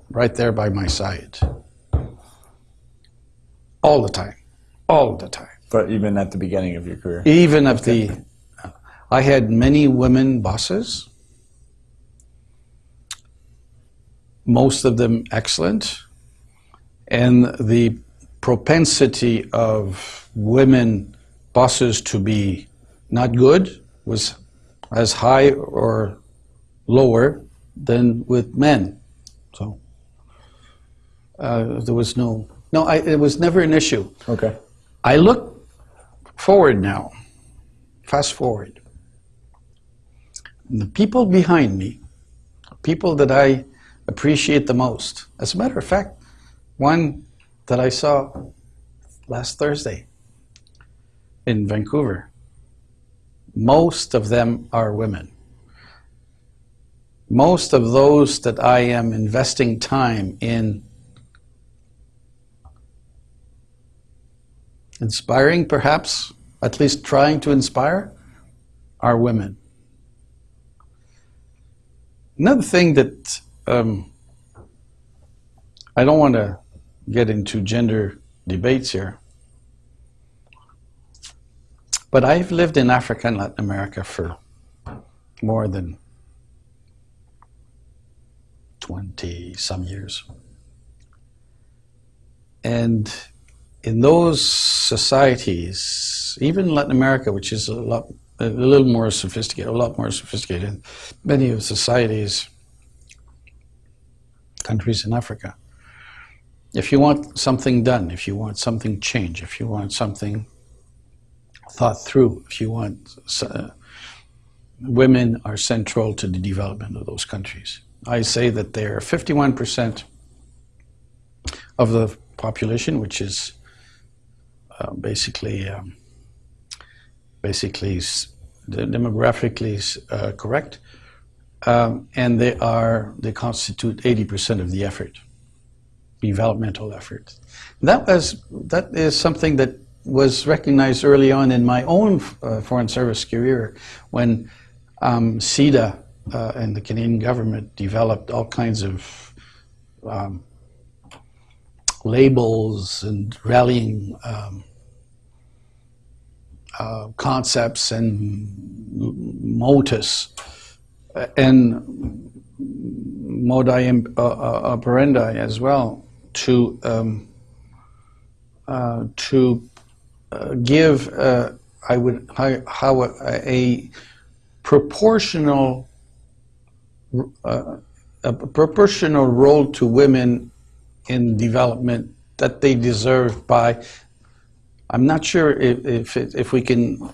right there by my side. All the time. All the time. But even at the beginning of your career. Even if the, I had many women bosses, most of them excellent, and the propensity of women bosses to be not good was as high or lower than with men. So uh, there was no, no, I, it was never an issue. Okay. I look forward now, fast forward. And the people behind me, people that I appreciate the most. As a matter of fact, one that I saw last Thursday in Vancouver, most of them are women. Most of those that I am investing time in inspiring, perhaps, at least trying to inspire, are women. Another thing that um, I don't want to get into gender debates here, but I've lived in Africa and Latin America for more than 20 some years. And in those societies, even Latin America, which is a lot, a little more sophisticated, a lot more sophisticated, many of the societies, countries in Africa, if you want something done, if you want something changed, if you want something thought through, if you want, uh, women are central to the development of those countries. I say that they're 51% of the population, which is uh, basically um, basically demographically uh, correct, um, and they are they constitute 80% of the effort, developmental effort. That was that is something that was recognized early on in my own uh, foreign service career when um, CIDA uh, and the Canadian government developed all kinds of um, labels and rallying um, uh, concepts and motus and modi uh, uh, operandi as well to um, uh, to uh, give uh, I would how, how a, a, proportional uh, a proportional role to women in development that they deserve by I'm not sure if if, it, if we can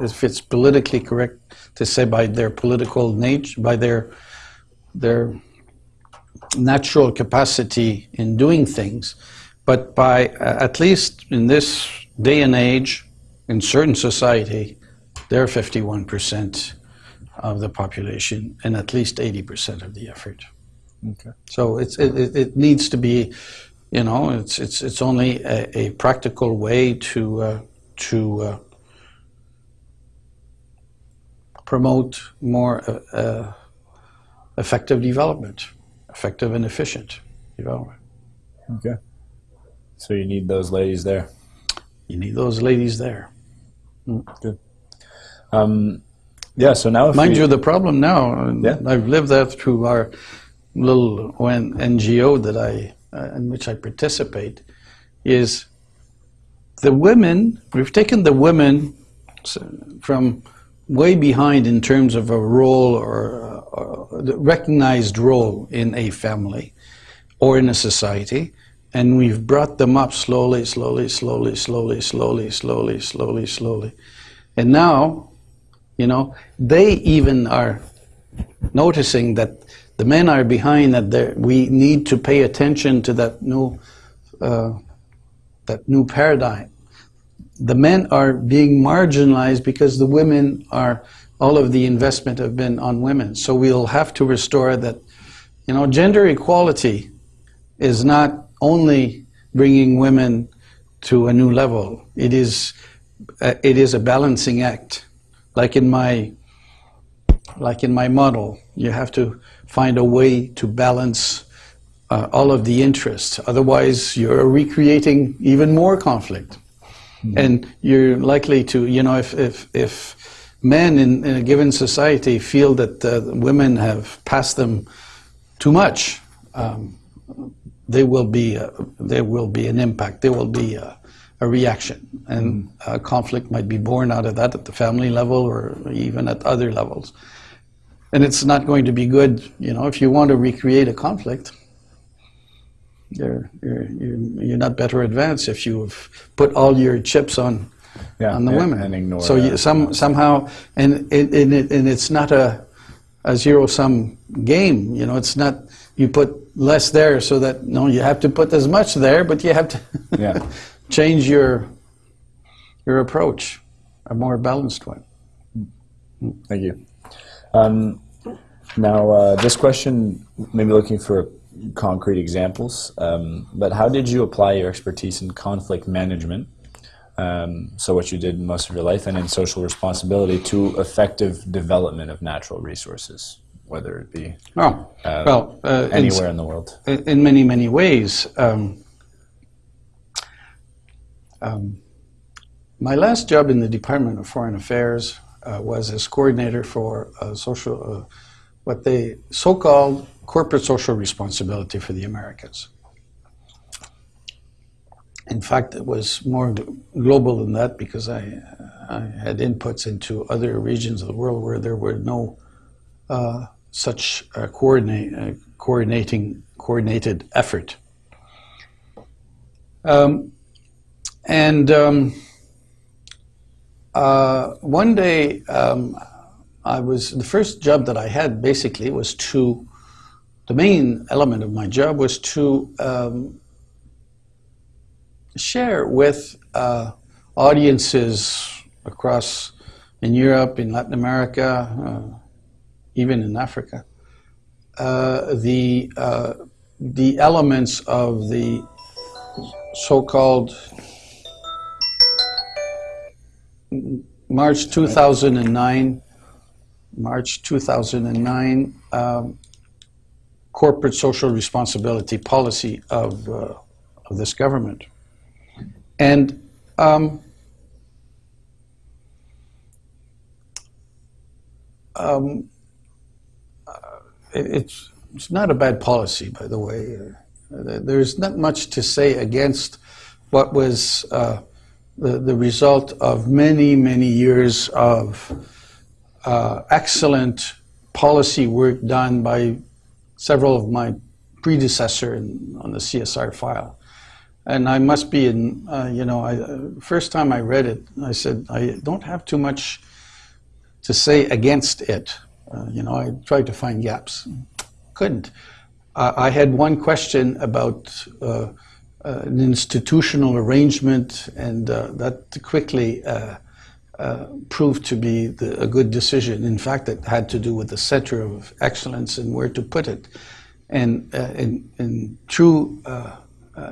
if it's politically correct to say by their political nature by their their natural capacity in doing things but by uh, at least in this day and age in certain society they're 51% of the population and at least 80% of the effort Okay. so it's, it, it needs to be, you know, it's it's it's only a, a practical way to uh, to uh, promote more uh, uh, effective development, effective and efficient development. Okay. So you need those ladies there. You need those ladies there. Good. Um, yeah. So now, if Mind we, you, the problem now, and Yeah. I've lived that through our little NGO that I, uh, in which I participate, is the women, we've taken the women from way behind in terms of a role or, uh, or the recognized role in a family or in a society, and we've brought them up slowly, slowly, slowly, slowly, slowly, slowly, slowly, slowly. And now, you know, they even are noticing that the men are behind that we need to pay attention to that new uh, that new paradigm. The men are being marginalized because the women are all of the investment have been on women. So we'll have to restore that you know gender equality is not only bringing women to a new level. It is uh, it is a balancing act like in my like in my model, you have to find a way to balance uh, all of the interests. Otherwise, you're recreating even more conflict. And you're likely to, you know, if, if, if men in, in a given society feel that uh, women have passed them too much, um, there will be a, there will be an impact. There will be a, a reaction, and uh, conflict might be born out of that at the family level or even at other levels. And it's not going to be good, you know, if you want to recreate a conflict. You're, you're, you're not better advanced if you've put all your chips on Yeah, on the and- women. and ignore so you, some somehow, and it, and, it, and it's not a a zero sum game. You know, it's not you put less there so that no, you have to put as much there, but you have to Yeah. (laughs) change your your approach, a more balanced one. Thank you. Um, now, uh, this question, maybe looking for concrete examples, um, but how did you apply your expertise in conflict management, um, so what you did most of your life, and in social responsibility to effective development of natural resources, whether it be Oh, uh, well, uh, anywhere in the world? in in many, many ways. Um, um, my last job in the Department of Foreign Affairs uh, was as coordinator for uh, social, uh, what they so-called corporate social responsibility for the Americas. In fact, it was more global than that because I, I had inputs into other regions of the world where there were no uh, such uh, coordinate, uh, coordinating coordinated effort. Um, and um, uh, one day, um, I was the first job that I had basically was to the main element of my job was to um, share with uh, audiences across in Europe, in Latin America, uh, even in Africa, uh, the uh, the elements of the so-called March 2009, March 2009, um, corporate social responsibility policy of, uh, of this government. And um, um, it, it's, it's not a bad policy, by the way. There's not much to say against what was uh, the, the result of many, many years of uh, excellent policy work done by several of my predecessor in, on the CSR file. And I must be in, uh, you know, I, uh, first time I read it, I said, I don't have too much to say against it. Uh, you know, I tried to find gaps. Couldn't. I had one question about uh, uh, an institutional arrangement, and uh, that quickly uh, proved to be the, a good decision. In fact, it had to do with the center of excellence and where to put it. And in, in, true,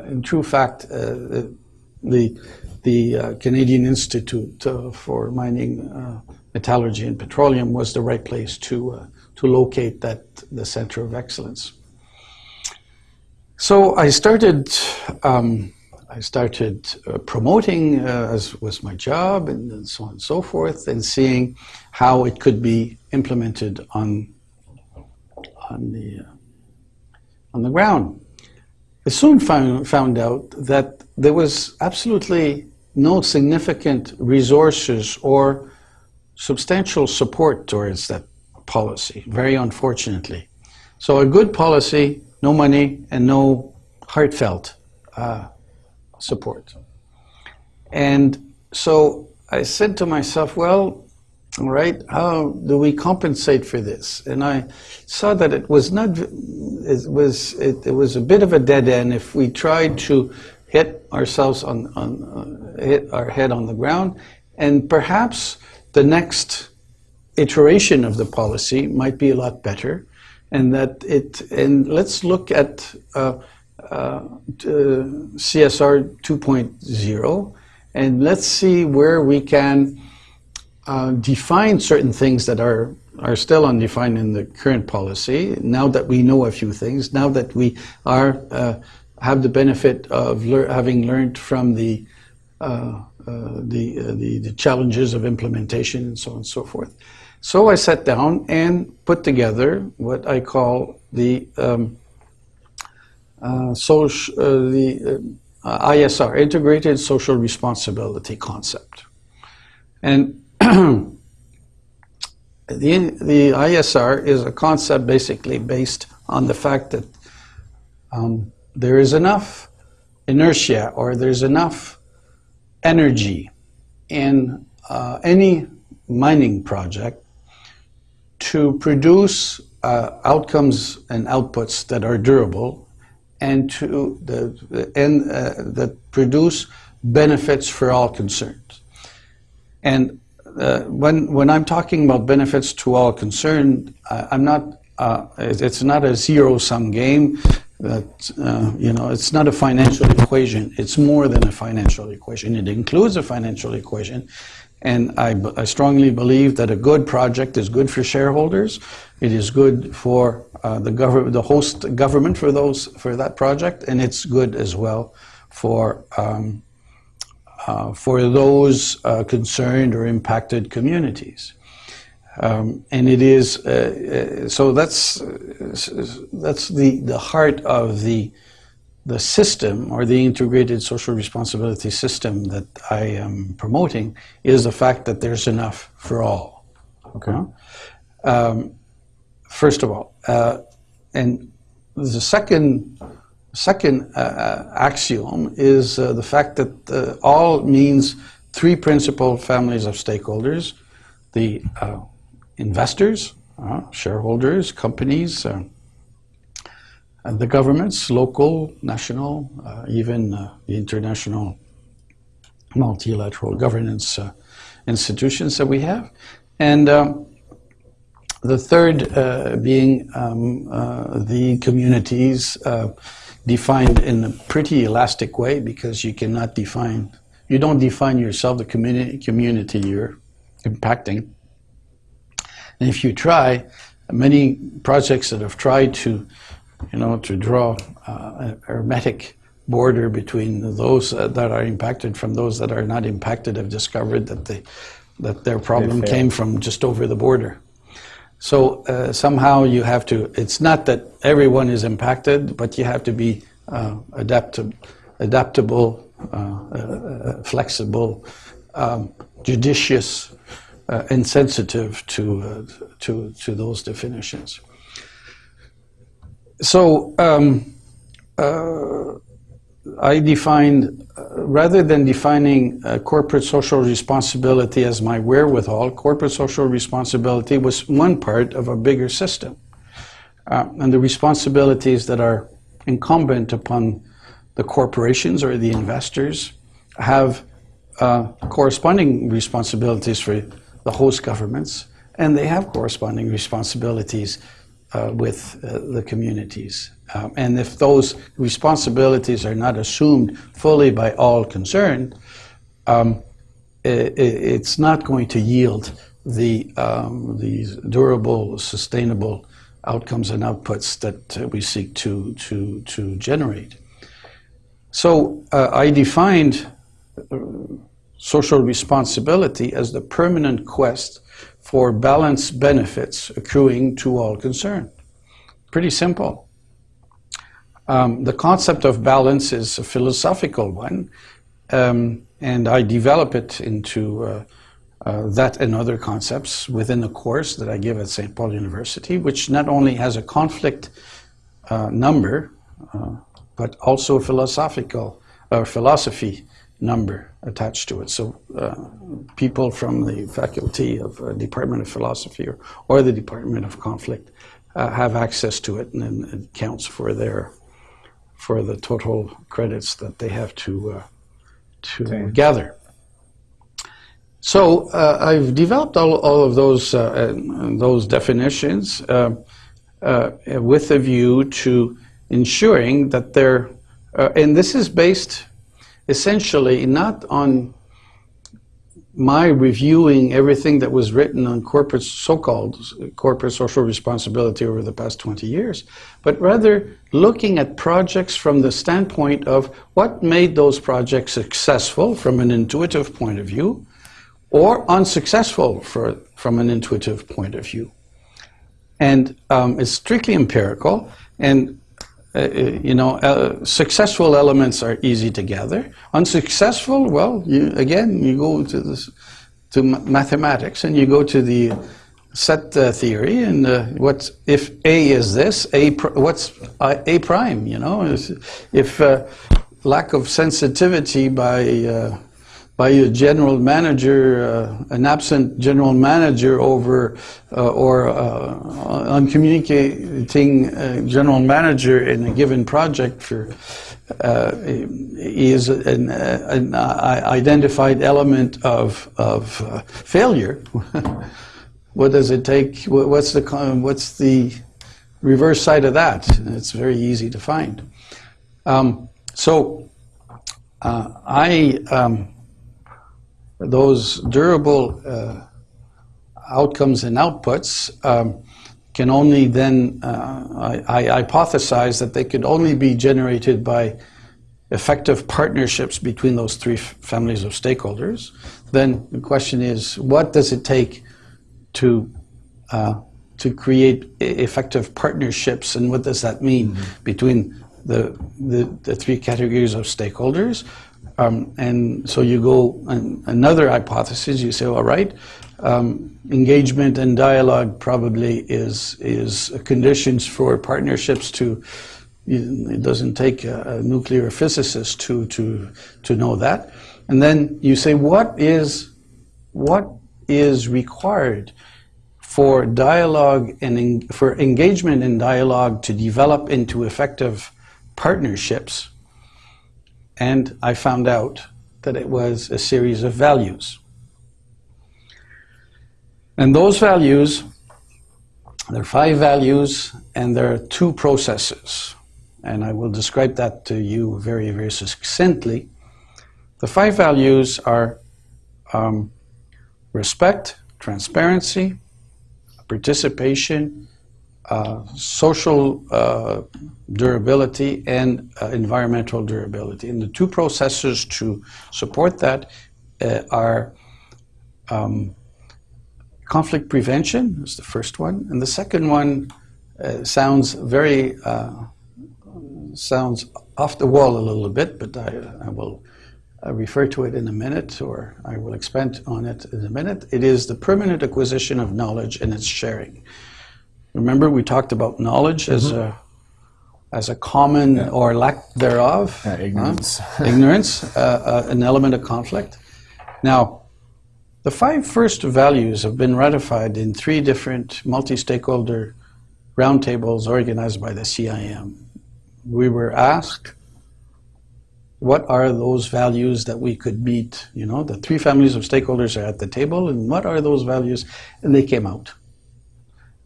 in true fact, the the Canadian Institute for Mining, Metallurgy, and Petroleum was the right place to to locate that the center of excellence. So I started, um, I started uh, promoting uh, as was my job and, and, so on and so forth, and seeing how it could be implemented on on the uh, on the ground. I soon found found out that there was absolutely no significant resources or substantial support towards that policy. Very unfortunately, so a good policy no money and no heartfelt uh, support. And so I said to myself, well, all right, how do we compensate for this? And I saw that it was not, it was, it, it was a bit of a dead end if we tried to hit ourselves on, on uh, hit our head on the ground, and perhaps the next iteration of the policy might be a lot better and that it and let's look at uh, uh, CSR 2.0 and let's see where we can uh, define certain things that are are still undefined in the current policy. Now that we know a few things, now that we are uh, have the benefit of lear having learned from the uh, uh, the, the the challenges of implementation and so on and so forth. So I sat down and put together what I call the um, uh, social, uh, the uh, ISR, Integrated Social Responsibility concept. And (clears throat) the, the ISR is a concept basically based on the fact that um, there is enough inertia or there's enough energy in uh, any mining project to produce uh, outcomes and outputs that are durable and to the, and uh, that produce benefits for all concerned. And uh, when when I'm talking about benefits to all concerned, I'm not. Uh, it's not a zero-sum game. That uh, you know, it's not a financial equation. It's more than a financial equation. It includes a financial equation, and I, I, strongly believe that a good project is good for shareholders. It is good for uh, the government, the host government for those for that project, and it's good as well for um, uh, for those uh, concerned or impacted communities. Um, and it is uh, uh, so. That's that's the the heart of the the system or the integrated social responsibility system that I am promoting is the fact that there's enough for all. Okay. Um, first of all, uh, and the second second uh, uh axiom is uh, the fact that uh, all means three principal families of stakeholders: the uh, investors, shareholders, companies and the governments, local, national, uh, even uh, the international multilateral governance uh, institutions that we have. And um, the third uh, being um, uh, the communities uh, defined in a pretty elastic way because you cannot define you don't define yourself, the community, community you're impacting. And if you try, many projects that have tried to, you know, to draw uh, a hermetic border between those uh, that are impacted from those that are not impacted have discovered that they, that their problem came from just over the border. So uh, somehow you have to, it's not that everyone is impacted, but you have to be uh, adaptable, adaptable uh, uh, flexible, um, judicious, uh, and sensitive to, uh, to, to those definitions. So um, uh, I defined, uh, rather than defining uh, corporate social responsibility as my wherewithal, corporate social responsibility was one part of a bigger system. Uh, and the responsibilities that are incumbent upon the corporations or the investors have uh, corresponding responsibilities for the host governments, and they have corresponding responsibilities uh, with uh, the communities. Um, and if those responsibilities are not assumed fully by all concerned, um, it, it's not going to yield the um, durable, sustainable outcomes and outputs that uh, we seek to to to generate. So uh, I defined uh, social responsibility as the permanent quest for balanced benefits accruing to all concerned. Pretty simple. Um, the concept of balance is a philosophical one, um, and I develop it into uh, uh, that and other concepts within the course that I give at St. Paul University, which not only has a conflict uh, number, uh, but also a philosophical or philosophy number attached to it. So uh, people from the faculty of uh, Department of Philosophy or, or the Department of Conflict uh, have access to it, and then it counts for their for the total credits that they have to uh, to Okay. gather. So uh, I've developed all, all of those uh, those definitions uh, uh, with a view to ensuring that they're, uh, and this is based essentially not on my reviewing everything that was written on corporate so-called corporate social responsibility over the past 20 years, but rather looking at projects from the standpoint of what made those projects successful from an intuitive point of view or unsuccessful for, from an intuitive point of view. And um, it's strictly empirical, and uh, you know, uh, successful elements are easy to gather. Unsuccessful, well, you, again, you go to this, to mathematics and you go to the set uh, theory and uh, what's if A is this, A what's uh, A prime? You know, if uh, lack of sensitivity by uh, by a general manager, uh, an absent general manager over, uh, or uh, uncommunicating uh, general manager in a given project for uh, is an, uh, an identified element of of failure. (laughs) what does it take? What's the what's the reverse side of that? It's very easy to find. Um, so I. Um, those durable uh, outcomes and outputs um, can only then, uh, I, I hypothesize that they could only be generated by effective partnerships between those three f- families of stakeholders. Then the question is, what does it take to uh, to create effective partnerships, and what does that mean between the, the the three categories of stakeholders? Um, and so you go another hypothesis. You say, all right, um, engagement and dialogue probably is is conditions for partnerships to. It doesn't take a, a nuclear physicist to to to know that. And then you say, what is what is required for dialogue and en- for engagement and dialogue to develop into effective partnerships? And I found out that it was a series of values. And those values, there are five values, and there are two processes. And I will describe that to you very, very succinctly. The five values are um, respect, transparency, participation, uh, social uh, durability, and uh, environmental durability. And the two processes to support that uh, are um, conflict prevention is the first one, and the second one uh, sounds very uh, sounds off the wall a little bit, but I, I will uh, refer to it in a minute, or I will expand on it in a minute. It is the permanent acquisition of knowledge and its sharing. Remember, we talked about knowledge mm -hmm. as a as a common yeah. or lack thereof, yeah, ignorance, huh? (laughs) ignorance, uh, uh, an element of conflict. Now, the five first values have been ratified in three different multi-stakeholder roundtables organized by the CIM. We were asked what are those values that we could meet? You know, the three families of stakeholders are at the table, and what are those values? And they came out.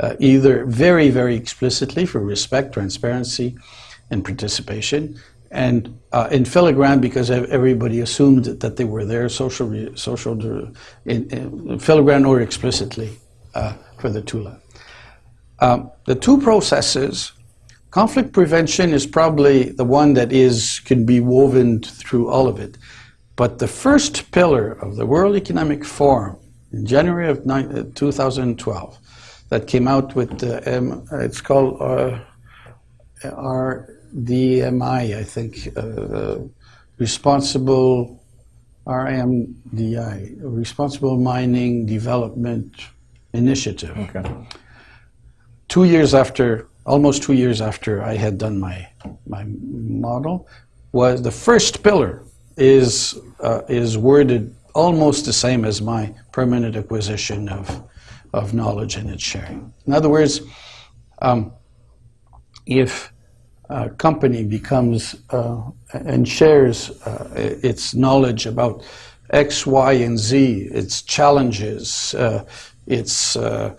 Uh, either very, very explicitly for respect, transparency, and participation, and uh, in filigrane because everybody assumed that they were there, social, social in, in or explicitly uh, for the TULA. Um, the two processes Conflict prevention is probably the one that is can be woven through all of it. But the first pillar of the World Economic Forum in January of 2012 that came out with the, um, it's called uh, RDMI, I think, uh, uh Responsible RMDI, Responsible Mining Development Initiative. Okay. Two years after almost two years after I had done my, my model, was the first pillar is, uh, is worded almost the same as my permanent acquisition of, of knowledge and its sharing. In other words, um, if a company becomes uh, and shares uh, its knowledge about X, Y, and Z, its challenges, uh, its uh,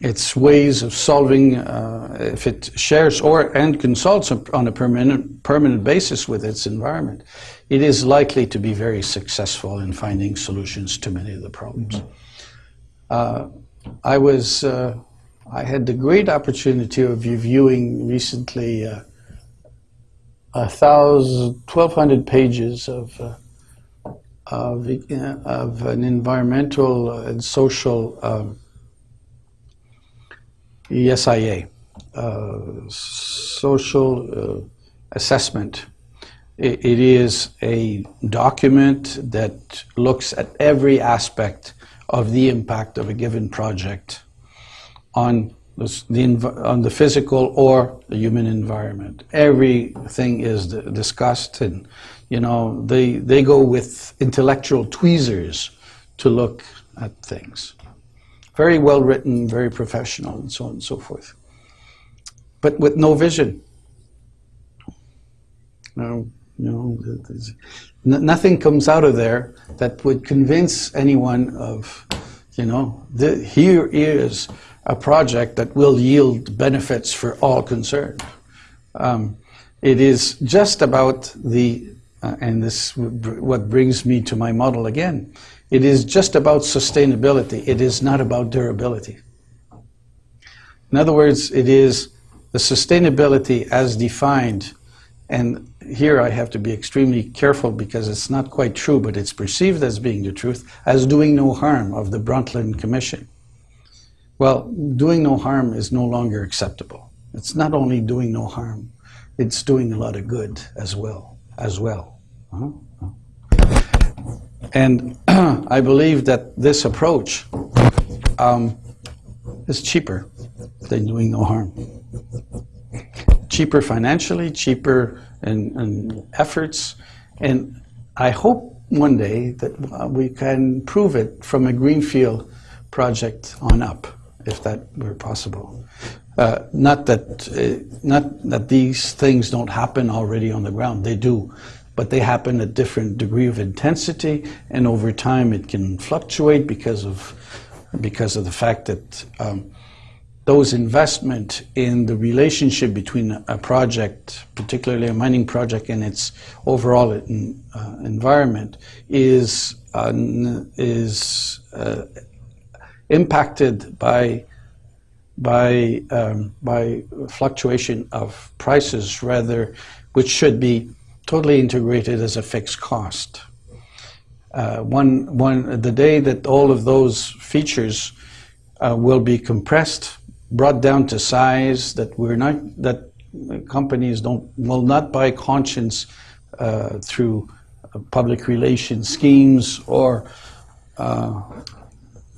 its ways of solving, uh, if it shares or and consults on a permanent, permanent basis with its environment, it is likely to be very successful in finding solutions to many of the problems. Mm -hmm. I was, uh, I had the great opportunity of reviewing recently uh, a thousand, 1,200 pages of, uh, of, uh, of, an environmental and social um, ESIA, uh, social uh, assessment. It is a document that looks at every aspect of the impact of a given project on the, on the physical or the human environment. Everything is discussed and, you know, they, they go with intellectual tweezers to look at things very well written, very professional, and so on and so forth. But with no vision. No, no, nothing comes out of there that would convince anyone of, you know, the, here is a project that will yield benefits for all concerned. Um, it is just about the, uh, and this what brings me to my model again, it is just about sustainability. It is not about durability. In other words, it is the sustainability as defined, and here I have to be extremely careful because it's not quite true, but it's perceived as being the truth, as doing no harm of the Brundtland Commission. Well, doing no harm is no longer acceptable. It's not only doing no harm, it's doing a lot of good as well, as well. Uh -huh. And (clears throat) I believe that this approach um, is cheaper than doing no harm. Cheaper financially, cheaper in, in efforts, and I hope one day that uh, we can prove it from a greenfield project on up, if that were possible. Uh, not that uh, not that these things don't happen already on the ground; they do but they happen at different degree of intensity, and over time it can fluctuate because of because of the fact that um, those investment in the relationship between a project, particularly a mining project, and its overall in, uh, environment is uh, is uh, impacted by by um, by fluctuation of prices rather, which should be totally integrated as a fixed cost. Uh, one one the day that all of those features uh, will be compressed brought down to size that we're not that companies don't will not buy conscience uh, through public relations schemes or uh,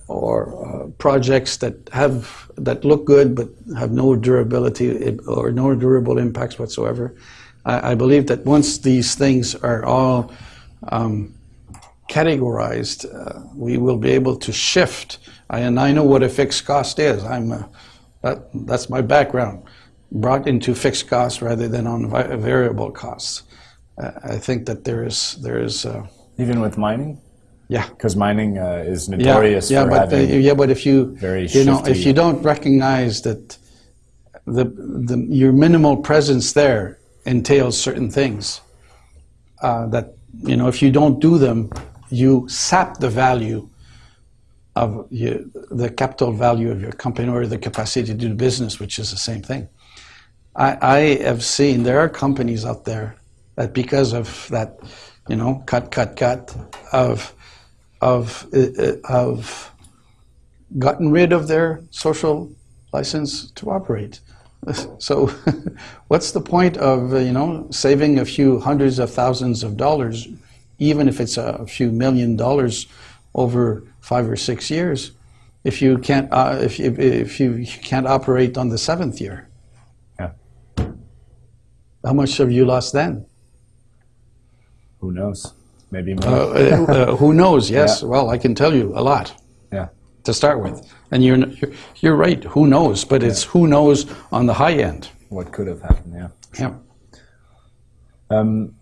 or uh, projects that have that look good but have no durability or no durable impacts whatsoever. I, I believe that once these things are all um, categorized, uh, we will be able to shift. I, and I know what a fixed cost is. I'm a, that, that's my background, brought into fixed costs rather than on variable costs. Uh, I think that there is there is uh, even with mining. Yeah, because mining uh, is notorious yeah, for yeah, but having yeah, but if you very you know if you don't recognize that the the your minimal presence there entails certain things uh, that you know if you don't do them, you sap the value of the capital value of your company or the capacity to do business, which is the same thing. I, I have seen there are companies out there that because of that, you know, cut, cut, cut, of of uh, uh, of gotten rid of their social license to operate. (laughs) So, (laughs) what's the point of uh, you know saving a few hundreds of thousands of dollars, even if it's a few million dollars over five or six years, if you can't uh, if, if if you can't operate on the seventh year? Yeah. How much have you lost then? Who knows? Maybe more. Uh, uh, (laughs) uh, who knows? Yes. Yeah. Well, I can tell you a lot yeah. to start with, and you're you're, you're right. Who knows? But it's who knows on the high end. What could have happened? Yeah. Yeah. Um,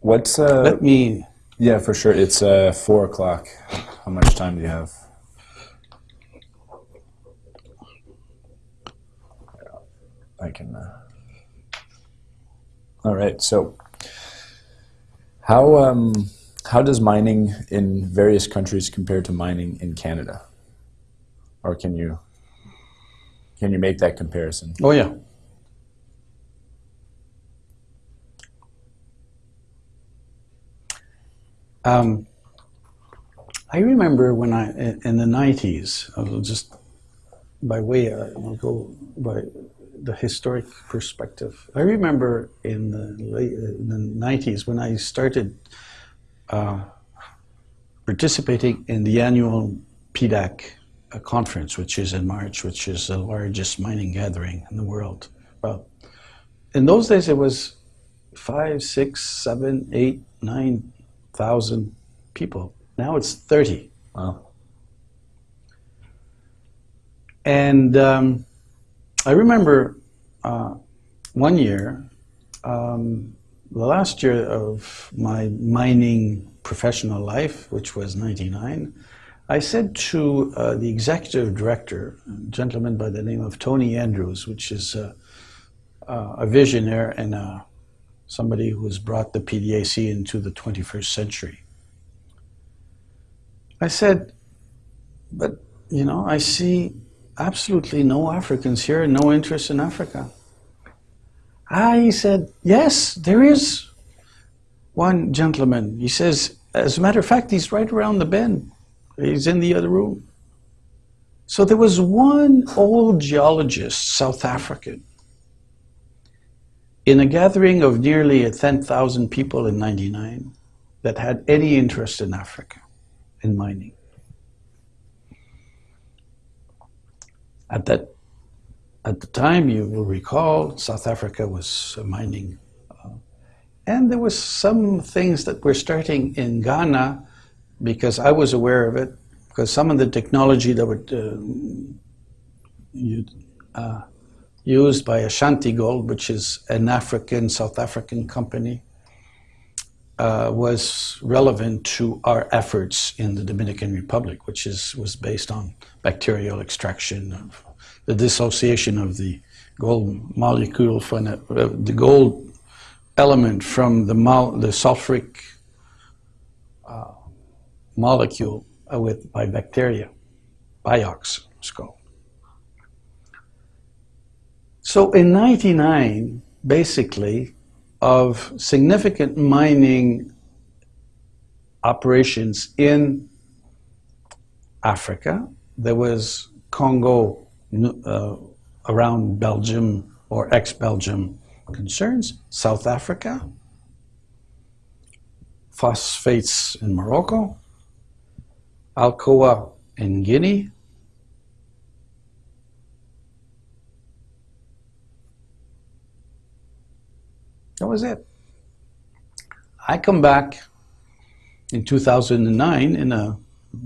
what's uh? Let me. Yeah, for sure. It's uh four o'clock. How much time do you have? I can. Uh... All right. So, how um how does mining in various countries compare to mining in Canada? Or can you can you make that comparison? Oh yeah. Um, I remember when I in the nineties. I'll just by way uh, I'll go by the historic perspective. I remember in the late in the nineties when I started uh, participating in the annual PDAC conference, which is in March, which is the largest mining gathering in the world. Well, in those days it was five, six, seven, eight, nine thousand people. Now it's thirty. Wow. And um, I remember uh, one year, um, the last year of my mining professional life, which was 99, I said to uh, the executive director, a gentleman by the name of Tony Andrews, which is uh, a visionary and uh, somebody who has brought the PDAC into the 21st century. I said, but you know, I see absolutely no Africans here, no interest in Africa. Ah, he said, yes, there is one gentleman. He says, as a matter of fact, he's right around the bend. He's in the other room. So there was one old geologist, South African, in a gathering of nearly 10,000 people in 99 that had any interest in Africa, in mining. At that, at the time, you will recall, South Africa was mining, uh, and there was some things that were starting in Ghana, because I was aware of it, because some of the technology that were uh, you, uh, used by Ashanti Gold, which is an African South African company, uh, was relevant to our efforts in the Dominican Republic, which is was based on bacterial extraction of the dissociation of the gold molecule from the, uh, the gold element from the, the sulfuric uh, molecule uh, with by bacteria, biox it's called. So in 99, basically, of significant mining operations in Africa, there was Congo uh, around Belgium or ex-Belgium concerns, South Africa, phosphates in Morocco, Alcoa in Guinea, That was it. I come back in 2009 in a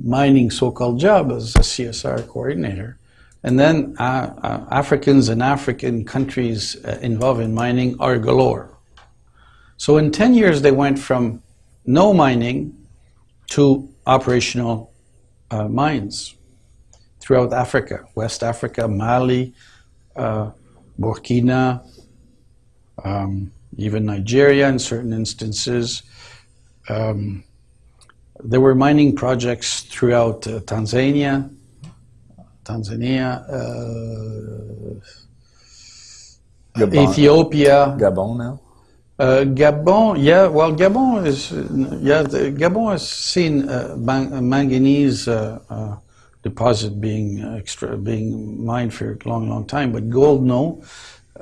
mining so-called job as a CSR coordinator. And then uh, uh, Africans and African countries uh, involved in mining are galore. So in 10 years, they went from no mining to operational uh, mines throughout Africa, West Africa, Mali, uh, Burkina, um, even Nigeria in certain instances. Um, there were mining projects throughout uh, Tanzania, Tanzania, uh, Ethiopia. Gabon now? Uh, Gabon, yeah, well, Gabon is, yeah, Gabon has seen uh, manganese uh, uh, deposit being extra, being mined for a long, long time, but gold, no.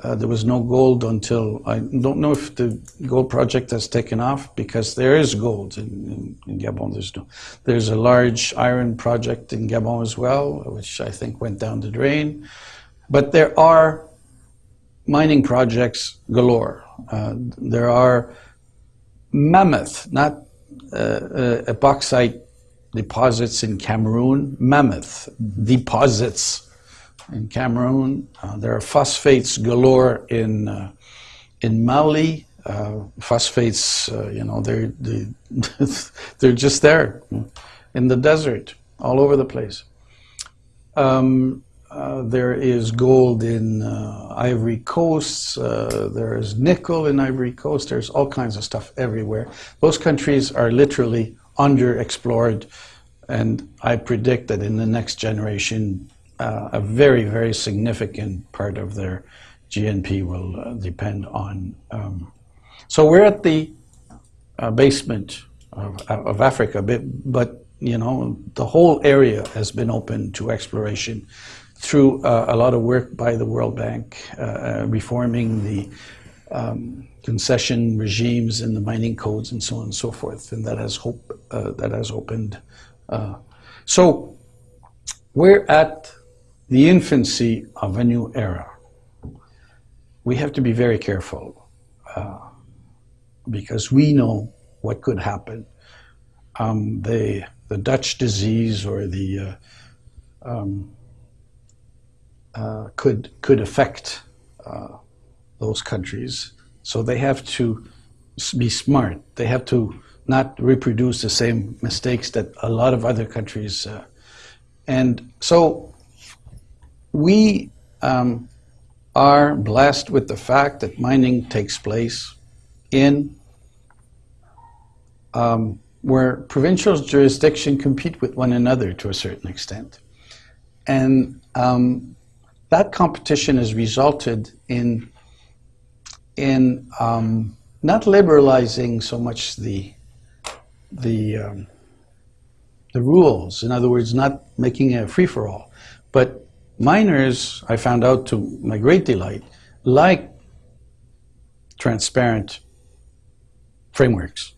Uh, there was no gold until, I don't know if the gold project has taken off because there is gold in, in, in, Gabon. There's, no, there's a large iron project in Gabon as well, which I think went down the drain. But there are mining projects galore. Uh, there are mammoth, not uh, uh, bauxite deposits in Cameroon, mammoth deposits in Cameroon. Uh, there are phosphates galore in uh, in Mali. Uh, phosphates, uh, you know, they're they, (laughs) they're just there in the desert, all over the place. Um, uh, there is gold in uh, Ivory Coast. there is nickel in Ivory Coast. There's all kinds of stuff everywhere. Those countries are literally underexplored, and I predict that in the next generation, uh, a very, very significant part of their GNP will uh, depend on. Um, so we're at the uh, basement of, of Africa, but, but, you know, the whole area has been open to exploration through uh, a lot of work by the World Bank, uh, uh, reforming the um, concession regimes and the mining codes and so on and so forth, and that has hope that has opened. so we're at the infancy of a new era. We have to be very careful uh, because we know what could happen. Um, the, the Dutch disease or the uh, um, uh, could could affect uh, those countries. So they have to be smart. They have to not reproduce the same mistakes that a lot of other countries. Uh, and so we um, are blessed with the fact that mining takes place in um, where provincial jurisdiction compete with one another to a certain extent. And um, that competition has resulted in, in um, not liberalizing so much the, the, um, the rules, in other words, not making a free-for-all, but Miners, I found out to my great delight, like transparent frameworks.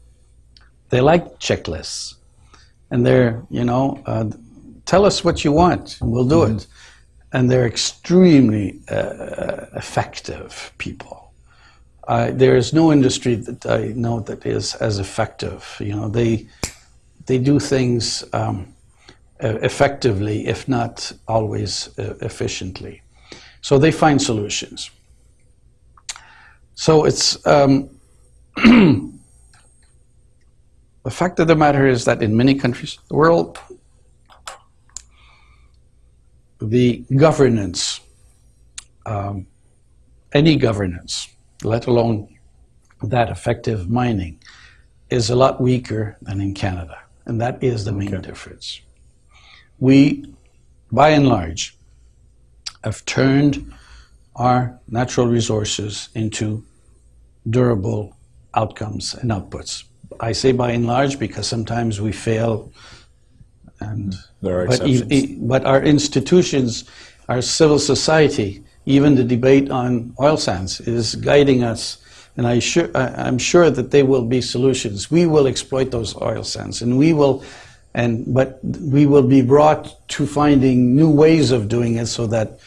They like checklists. And they're, you know, uh, tell us what you want and we'll do mm -hmm. it. And they're extremely uh, effective people. Uh, there is no industry that I know that is as effective. You know, they, they do things um, uh, effectively, if not always uh, efficiently. So they find solutions. So it's um, (clears throat) the fact of the matter is that in many countries of the world, the governance um, any governance, let alone that effective mining, is a lot weaker than in Canada. And that is the main Okay. difference. We, by and large, have turned our natural resources into durable outcomes and outputs. I say by and large because sometimes we fail and There are but, exceptions. e- but our institutions, our civil society, even the debate on oil sands is guiding us. And I I'm sure that there will be solutions. We will exploit those oil sands, and we will, and but we will be brought to finding new ways of doing it, so that,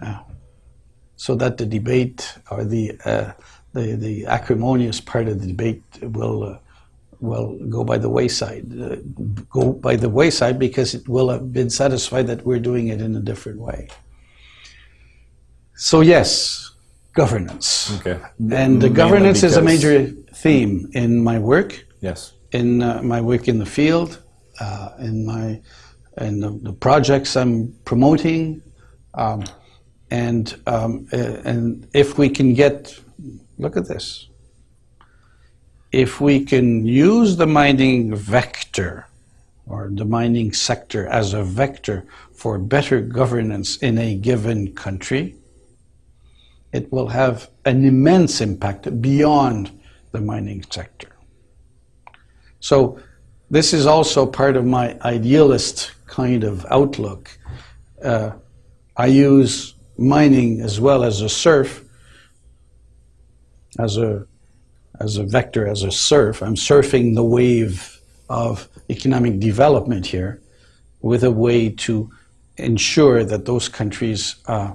uh, so that the debate or the uh, the the acrimonious part of the debate will. Uh, will go by the wayside, uh, go by the wayside because it will have been satisfied that we're doing it in a different way. So yes, governance. Okay. And the governance is a major theme in my work, Yes. in uh, my work in the field, uh, in my in the, the projects I'm promoting, um, and um, and if we can get, look at this. If we can use the mining vector or the mining sector as a vector for better governance in a given country, it will have an immense impact beyond the mining sector. So this is also part of my idealist kind of outlook. Uh, I use mining as well as a surf, as a as a vector, as a surf. I'm surfing the wave of economic development here, with a way to ensure that those countries, uh,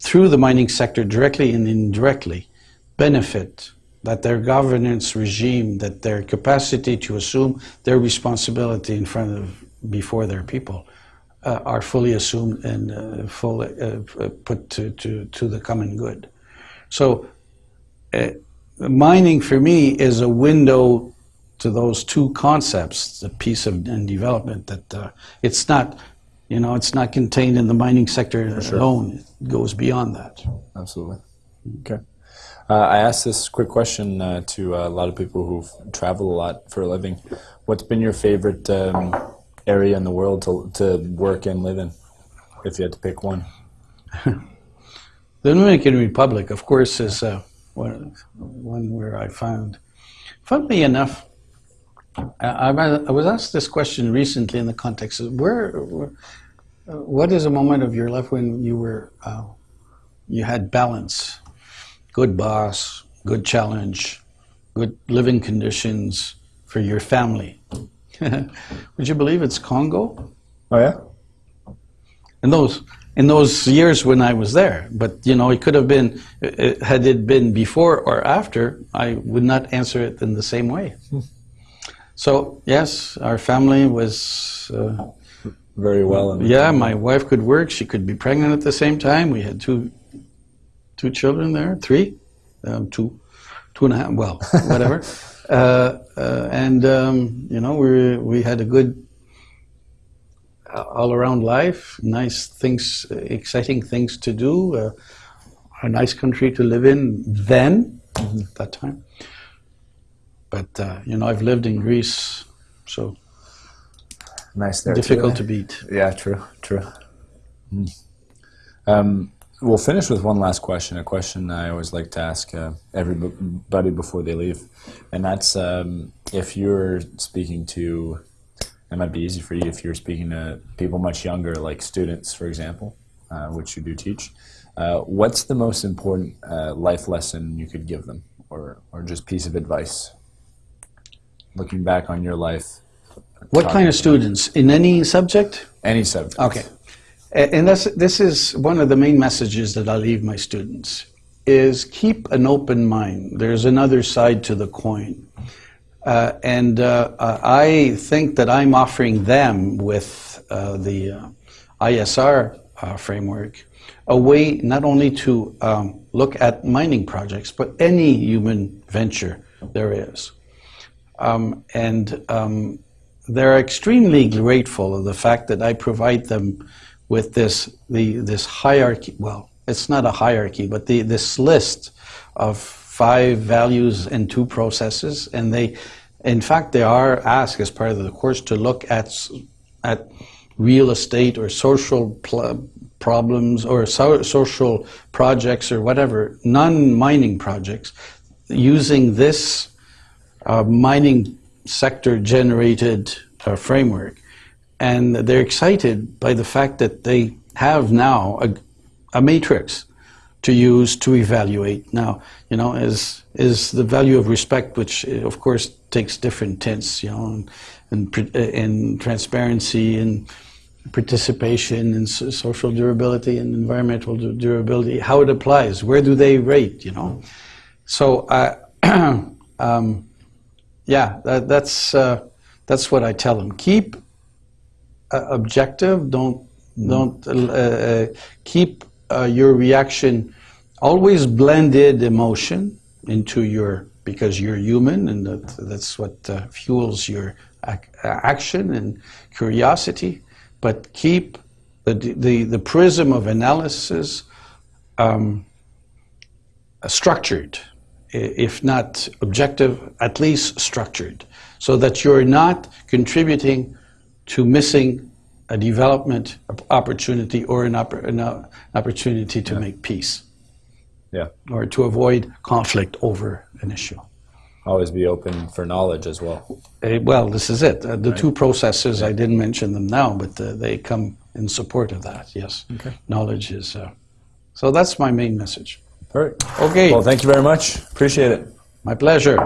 through the mining sector, directly and indirectly, benefit that their governance regime, that their capacity to assume their responsibility in front of before their people uh, are fully assumed and uh, fully uh, uh, put to, to, to the common good. So, uh, mining for me is a window to those two concepts, the peace of, and development. That uh, it's not, you know, it's not contained in the mining sector alone. It goes beyond that. Absolutely. Okay. Uh, I asked this quick question uh, to a lot of people who travel a lot for a living. What's been your favorite um, area in the world to, to work and live in, if you had to pick one? The Dominican Republic, of course, is uh, one, one where I found, funnily enough, I, I I was asked this question recently in the context of where, where uh, what is a moment of your life when you were, uh, you had balance, good boss, good challenge, good living conditions for your family. (laughs) Would you believe it's Congo? Oh, yeah? in those in those years when I was there. But you know, it could have been uh, had it been before or after. I would not answer it in the same way. So yes, our family was. Uh, Very well. Yeah, my wife could work. She could be pregnant at the same time. We had two two children there, three, um, two, two and a half. Well, (laughs) whatever. uh, uh, and um, you know, we we had a good all around life, nice things, exciting things to do, uh, a nice country to live in then, at that time. But, uh, you know, I've lived in Greece, so Nice there. difficult too, to beat. eh? Yeah, true, true. Mm. Um, we'll finish with one last question, a question I always like to ask uh, everybody before they leave. And that's um, if you're speaking to, it might be easy for you if you're speaking to people much younger, like students, for example, uh, which you do teach. Uh, what's the most important uh, life lesson you could give them, or, or just piece of advice? Looking back on your life, What kind of students? In any subject? any subject. Okay. And that's, this is one of the main messages that I leave my students is keep an open mind. There's another side to the coin. Uh, and uh, uh, I think that I'm offering them with uh, the uh, ISR uh, framework a way not only to um, look at mining projects, but any human venture there is. Um, and um, they're extremely grateful of the fact that I provide them with this the this hierarchy. Well, it's not a hierarchy, but the, this list of five values and two processes, and they, in fact, they are asked as part of the course to look at at real estate or social problems or so, social projects or whatever non-mining projects using this uh, mining sector generated uh, framework. And they're excited by the fact that they have now a, a matrix to use to evaluate. Now, you know, is is the value of respect, which uh, of course takes different tints, you know, and and, uh, and transparency and participation and so- social durability and environmental durability, how it applies, where do they rate, you know? So, uh, (clears throat) um, yeah, that, that's uh, that's what I tell them. Keep objective. Don't don't uh, uh, keep uh, your reaction always blended emotion into your because you're human and that, that's what uh, fuels your ac- action and curiosity. But keep the the, the prism of analysis um, structured, if not objective, at least structured, so that you're not contributing to missing a development opportunity or an, oppor- an uh, opportunity to make peace Yeah. or to avoid conflict over an issue. Always be open for knowledge as well. Uh, well, this is it. Uh, the two processes, I didn't mention them now, but uh, they come in support of that, yes. Okay. Knowledge is. Uh, so that's my main message. Perfect. Okay, Well, thank you very much. Appreciate it. my pleasure.